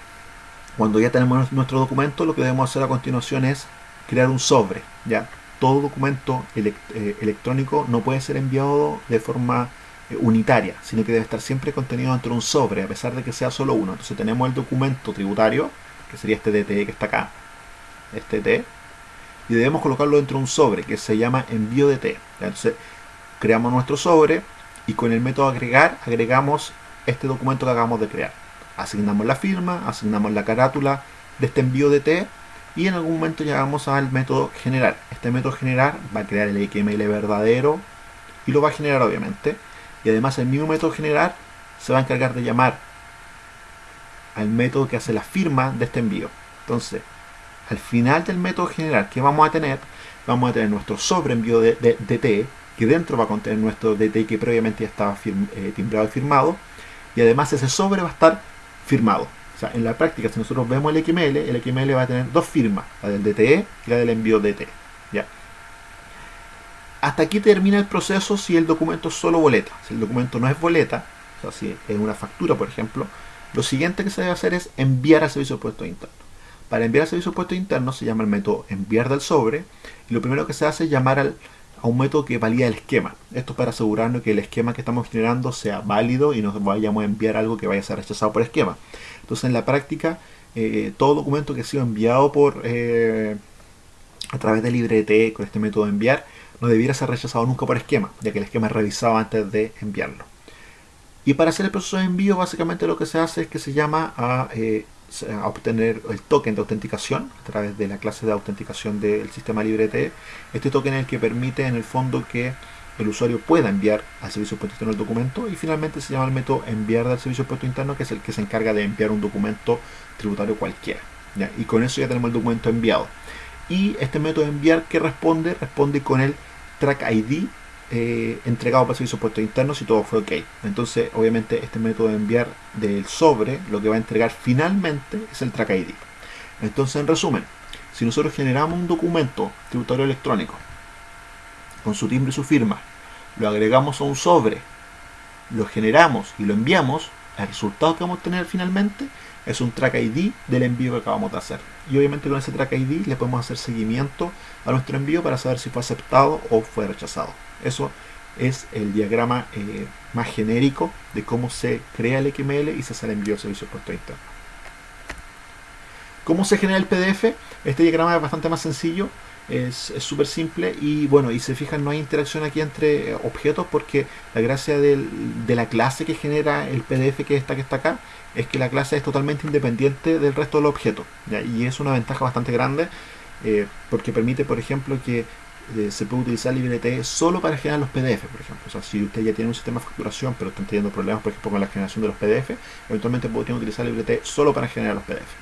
cuando ya tenemos nuestro documento, lo que debemos hacer a continuación es crear un sobre. ¿ya? Todo documento eh, electrónico no puede ser enviado de forma eh, unitaria, sino que debe estar siempre contenido dentro de un sobre, a pesar de que sea solo uno. Entonces tenemos el documento tributario, que sería este DTE que está acá, este DTE, y debemos colocarlo dentro de un sobre que se llama envío. ¿ya? Entonces creamos nuestro sobre y con el método agregar agregamos este documento que acabamos de crear. Asignamos la firma, asignamos la carátula de este envío de T y en algún momento llegamos al método generar. Este método generar va a crear el XML verdadero y lo va a generar obviamente. Y además el mismo método generar se va a encargar de llamar al método que hace la firma de este envío. Entonces, al final del método generar, ¿qué vamos a tener? Vamos a tener nuestro sobre envío de, de, de T, que dentro va a contener nuestro DT que previamente ya estaba eh, timbrado y firmado y además ese sobre va a estar firmado. O sea, en la práctica, si nosotros vemos el XML, el XML va a tener dos firmas, la del DTE y la del envío DT. ¿ya? Hasta aquí termina el proceso si el documento es solo boleta. Si el documento no es boleta, o sea, si es una factura, por ejemplo, lo siguiente que se debe hacer es enviar al servicio de puestos internos. Para enviar al servicio de puestos internos se llama el método enviar del sobre y lo primero que se hace es llamar al a un método que valida el esquema. Esto es para asegurarnos que el esquema que estamos generando sea válido y no vayamos a enviar algo que vaya a ser rechazado por esquema. Entonces en la práctica, eh, todo documento que ha sido enviado por eh, a través de LibreT con este método de enviar, no debiera ser rechazado nunca por esquema, ya que el esquema es revisado antes de enviarlo. Y para hacer el proceso de envío, básicamente lo que se hace es que se llama a eh, a obtener el token de autenticación a través de la clase de autenticación del sistema LibreT. Este token es el que permite en el fondo que el usuario pueda enviar al servicio de puesto interno el documento y finalmente se llama el método enviar del servicio puesto interno que es el que se encarga de enviar un documento tributario cualquiera. Y con eso ya tenemos el documento enviado. Y este método de enviar que responde, responde con el track ID eh, entregado para servicios puestos internos y todo fue ok. Entonces, obviamente, este método de enviar del sobre lo que va a entregar finalmente es el track ID. Entonces, en resumen, si nosotros generamos un documento tributario electrónico con su timbre y su firma, lo agregamos a un sobre, lo generamos y lo enviamos, el resultado que vamos a tener finalmente es un track ID del envío que acabamos de hacer. Y obviamente con ese track ID le podemos hacer seguimiento a nuestro envío para saber si fue aceptado o fue rechazado. Eso es el diagrama eh, más genérico de cómo se crea el XML y se hace el envío de servicio puesto interno. ¿Cómo se genera el PDF? Este diagrama es bastante más sencillo, es súper simple y bueno, y se fijan no hay interacción aquí entre objetos porque la gracia del, de la clase que genera el PDF que está, que está acá es que la clase es totalmente independiente del resto del objeto ¿ya? y es una ventaja bastante grande eh, porque permite, por ejemplo, que eh, se puede utilizar LibreTE solo para generar los PDF, por ejemplo. O sea, si usted ya tiene un sistema de facturación, pero están teniendo problemas, por ejemplo, con la generación de los PDF, eventualmente podrían utilizar LibreTE solo para generar los PDF.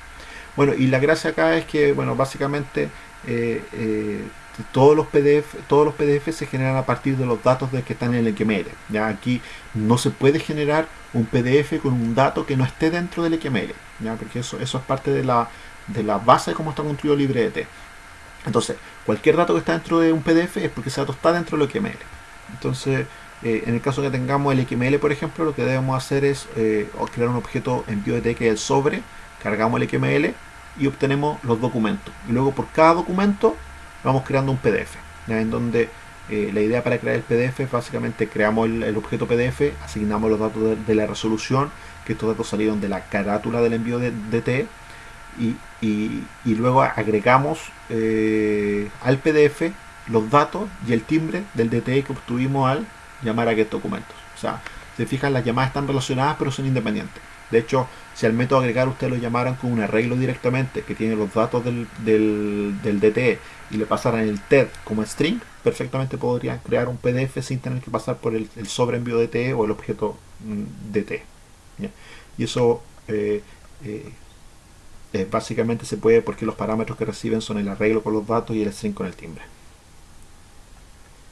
Bueno, y la gracia acá es que, bueno, básicamente eh, todos los PDF todos los PDF se generan a partir de los datos de que están en el XML ya aquí no se puede generar un PDF con un dato que no esté dentro del XML ya porque eso eso es parte de la de la base de cómo está construido LibreT entonces cualquier dato que está dentro de un PDF es porque ese dato está dentro del XML entonces eh, en el caso que tengamos el XML por ejemplo lo que debemos hacer es eh, crear un objeto en BioDT que es el sobre cargamos el XML y obtenemos los documentos. Y luego por cada documento vamos creando un PDF, en donde eh, la idea para crear el PDF básicamente creamos el, objeto PDF, asignamos los datos de, la resolución, que estos datos salieron de la carátula del envío de DT, y, y, luego agregamos eh, al PDF los datos y el timbre del DT que obtuvimos al llamar a get documentos. O sea, se fijan, las llamadas están relacionadas pero son independientes. De hecho, si al método agregar ustedes lo llamaran con un arreglo directamente que tiene los datos del, del, del DTE y le pasaran el TED como string, perfectamente podrían crear un PDF sin tener que pasar por el, el sobreenvío DTE o el objeto mm, DT. Y eso eh, eh, eh, básicamente se puede porque los parámetros que reciben son el arreglo con los datos y el string con el timbre.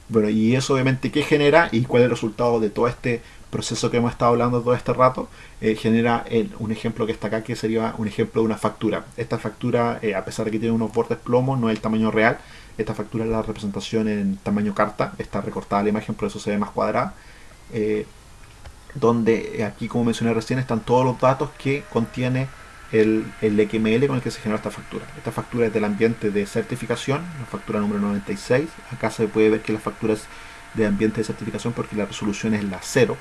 Bueno, y eso obviamente qué genera y cuál es el resultado de todo este proceso que hemos estado hablando todo este rato, eh, genera un ejemplo que está acá que sería un ejemplo de una factura. Esta factura, eh, a pesar de que tiene unos bordes plomo, no es el tamaño real. Esta factura es la representación en tamaño carta, está recortada la imagen, por eso se ve más cuadrada. Donde aquí, como mencioné recién, están todos los datos que contiene el, el, XML con el que se genera esta factura. Esta factura es del ambiente de certificación, la factura número 96. Acá se puede ver que la factura es de ambiente de certificación porque la resolución es la 0.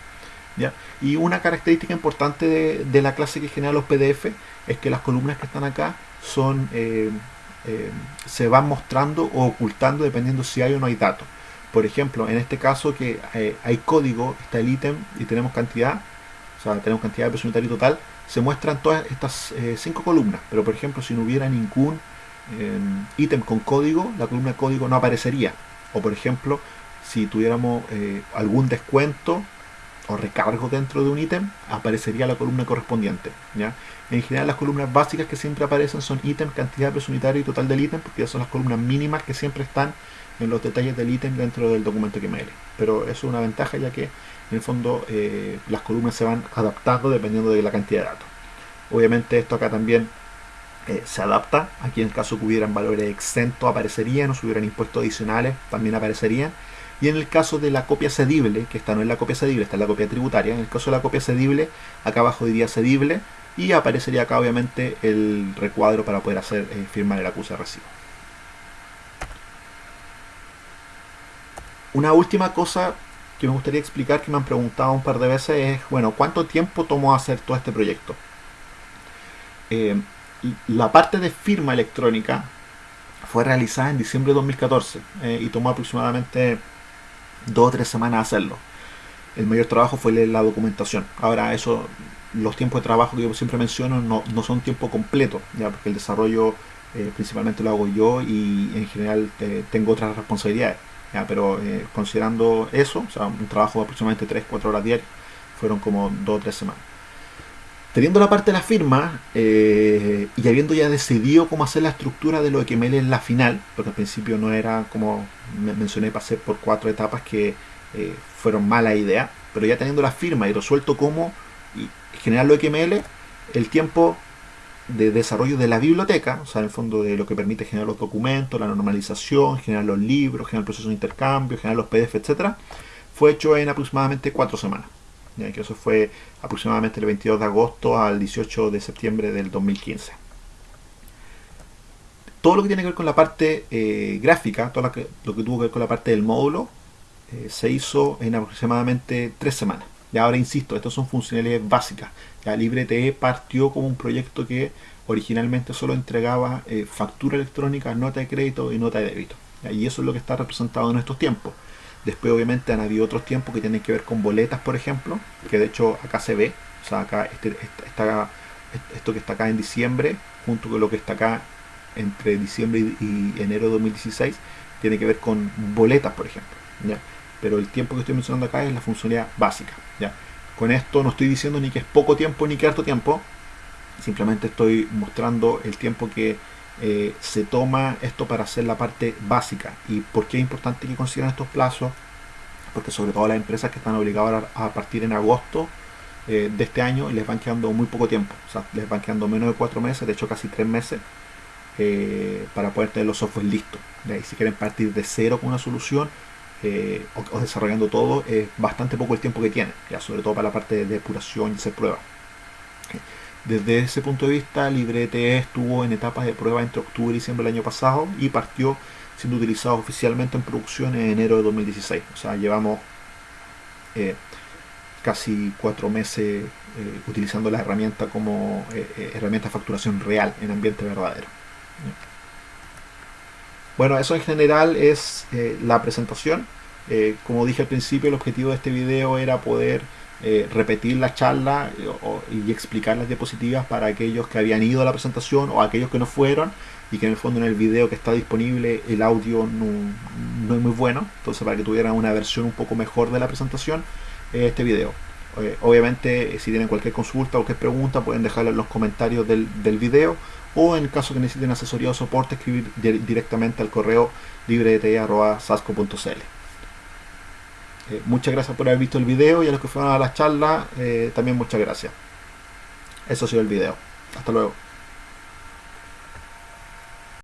Y una característica importante de, la clase que genera los PDF es que las columnas que están acá son eh, eh, se van mostrando o ocultando dependiendo si hay o no hay datos. Por ejemplo, en este caso que eh, hay código, está el ítem y tenemos cantidad, o sea, tenemos cantidad de unitario total, se muestran todas estas cinco columnas. Pero por ejemplo, si no hubiera ningún ítem con código, la columna código no aparecería. O por ejemplo, si tuviéramos algún descuento o recargo dentro de un ítem, aparecería la columna correspondiente. ¿ya? En general las columnas básicas que siempre aparecen son ítem, cantidad, peso unitario y total del ítem, porque son las columnas mínimas que siempre están en los detalles del ítem dentro del documento XML. Pero eso es una ventaja ya que en el fondo eh, las columnas se van adaptando dependiendo de la cantidad de datos. Obviamente esto acá también eh, se adapta. Aquí en el caso que hubieran valores exentos aparecerían, o si hubieran impuestos adicionales también aparecerían y en el caso de la copia cedible, que esta no es la copia cedible, esta es la copia tributaria, en el caso de la copia cedible, acá abajo diría cedible y aparecería acá obviamente el recuadro para poder hacer eh, firmar el acuse de recibo. Una última cosa que me gustaría explicar que me han preguntado un par de veces es, bueno, ¿cuánto tiempo tomó hacer todo este proyecto? Eh, la parte de firma electrónica fue realizada en diciembre de 2014 eh, y tomó aproximadamente dos o tres semanas hacerlo. El mayor trabajo fue leer la documentación. Ahora, eso, los tiempos de trabajo que yo siempre menciono no, no son tiempo completo, ya porque el desarrollo eh, principalmente lo hago yo y en general tengo otras responsabilidades. Pero eh, considerando eso, o sea, un trabajo de aproximadamente 3-4 horas diarias, fueron como dos o tres semanas. Teniendo la parte de la firma y habiendo ya decidido cómo hacer la estructura de lo XML en la final, porque al principio no era como mencioné, pasé por cuatro etapas que eh, fueron mala idea, pero ya teniendo la firma y resuelto cómo generar lo XML, el tiempo de desarrollo de la biblioteca, o sea, en el fondo de lo que permite generar los documentos, la normalización, generar los libros, generar el proceso de intercambio, generar los PDF, etcétera, fue hecho en aproximadamente cuatro semanas. Ya que eso fue aproximadamente el 22 de agosto al 18 de septiembre del 2015 todo lo que tiene que ver con la parte eh, gráfica, todo lo que, tuvo que ver con la parte del módulo, eh, se hizo en aproximadamente tres semanas. Y ahora insisto, estas son funcionalidades básicas. Ya LibreTE partió como un proyecto que originalmente solo entregaba eh, factura electrónica, nota de crédito y nota de débito. Y eso es lo que está representado en estos tiempos. Después obviamente han habido otros tiempos que tienen que ver con boletas, por ejemplo, que de hecho acá se ve. O sea, acá este, está, esto que está acá en diciembre, junto con lo que está acá entre diciembre y, enero de 2016 tiene que ver con boletas, por ejemplo. Pero el tiempo que estoy mencionando acá es la funcionalidad básica. Con esto no estoy diciendo ni que es poco tiempo ni que harto tiempo, simplemente estoy mostrando el tiempo que eh, se toma esto para hacer la parte básica. ¿Y por qué es importante que consigan estos plazos? Porque sobre todo las empresas que están obligadas a partir en agosto eh, de este año les van quedando muy poco tiempo. Les van quedando menos de cuatro meses, de hecho casi tres meses, eh, para poder tener los software listos. Y si quieren partir de cero con una solución o, desarrollando todo, es bastante poco el tiempo que tienen, ya sobre todo para la parte de depuración y hacer pruebas. Desde ese punto de vista, LibreTE estuvo en etapas de prueba entre octubre y diciembre del año pasado y partió siendo utilizado oficialmente en producción en enero de 2016. O sea, llevamos eh, casi cuatro meses eh, utilizando la herramienta como eh, herramienta de facturación real en ambiente verdadero. Bueno, eso en general es la presentación. como dije al principio, el objetivo de este video era poder eh, repetir la charla eh, y explicar las diapositivas para aquellos que habían ido a la presentación o aquellos que no fueron y que en el fondo en el video que está disponible el audio no, es muy bueno, entonces para que tuvieran una versión un poco mejor de la presentación, eh, este video. obviamente si tienen cualquier consulta o cualquier pregunta pueden dejarla en los comentarios del, del video o en caso que necesiten asesoría o soporte escribir directamente al correo librete.sasco.cl. Eh, muchas gracias por haber visto el video y a los que fueron a la charla, eh, también muchas gracias. Eso ha sido el video. Hasta luego.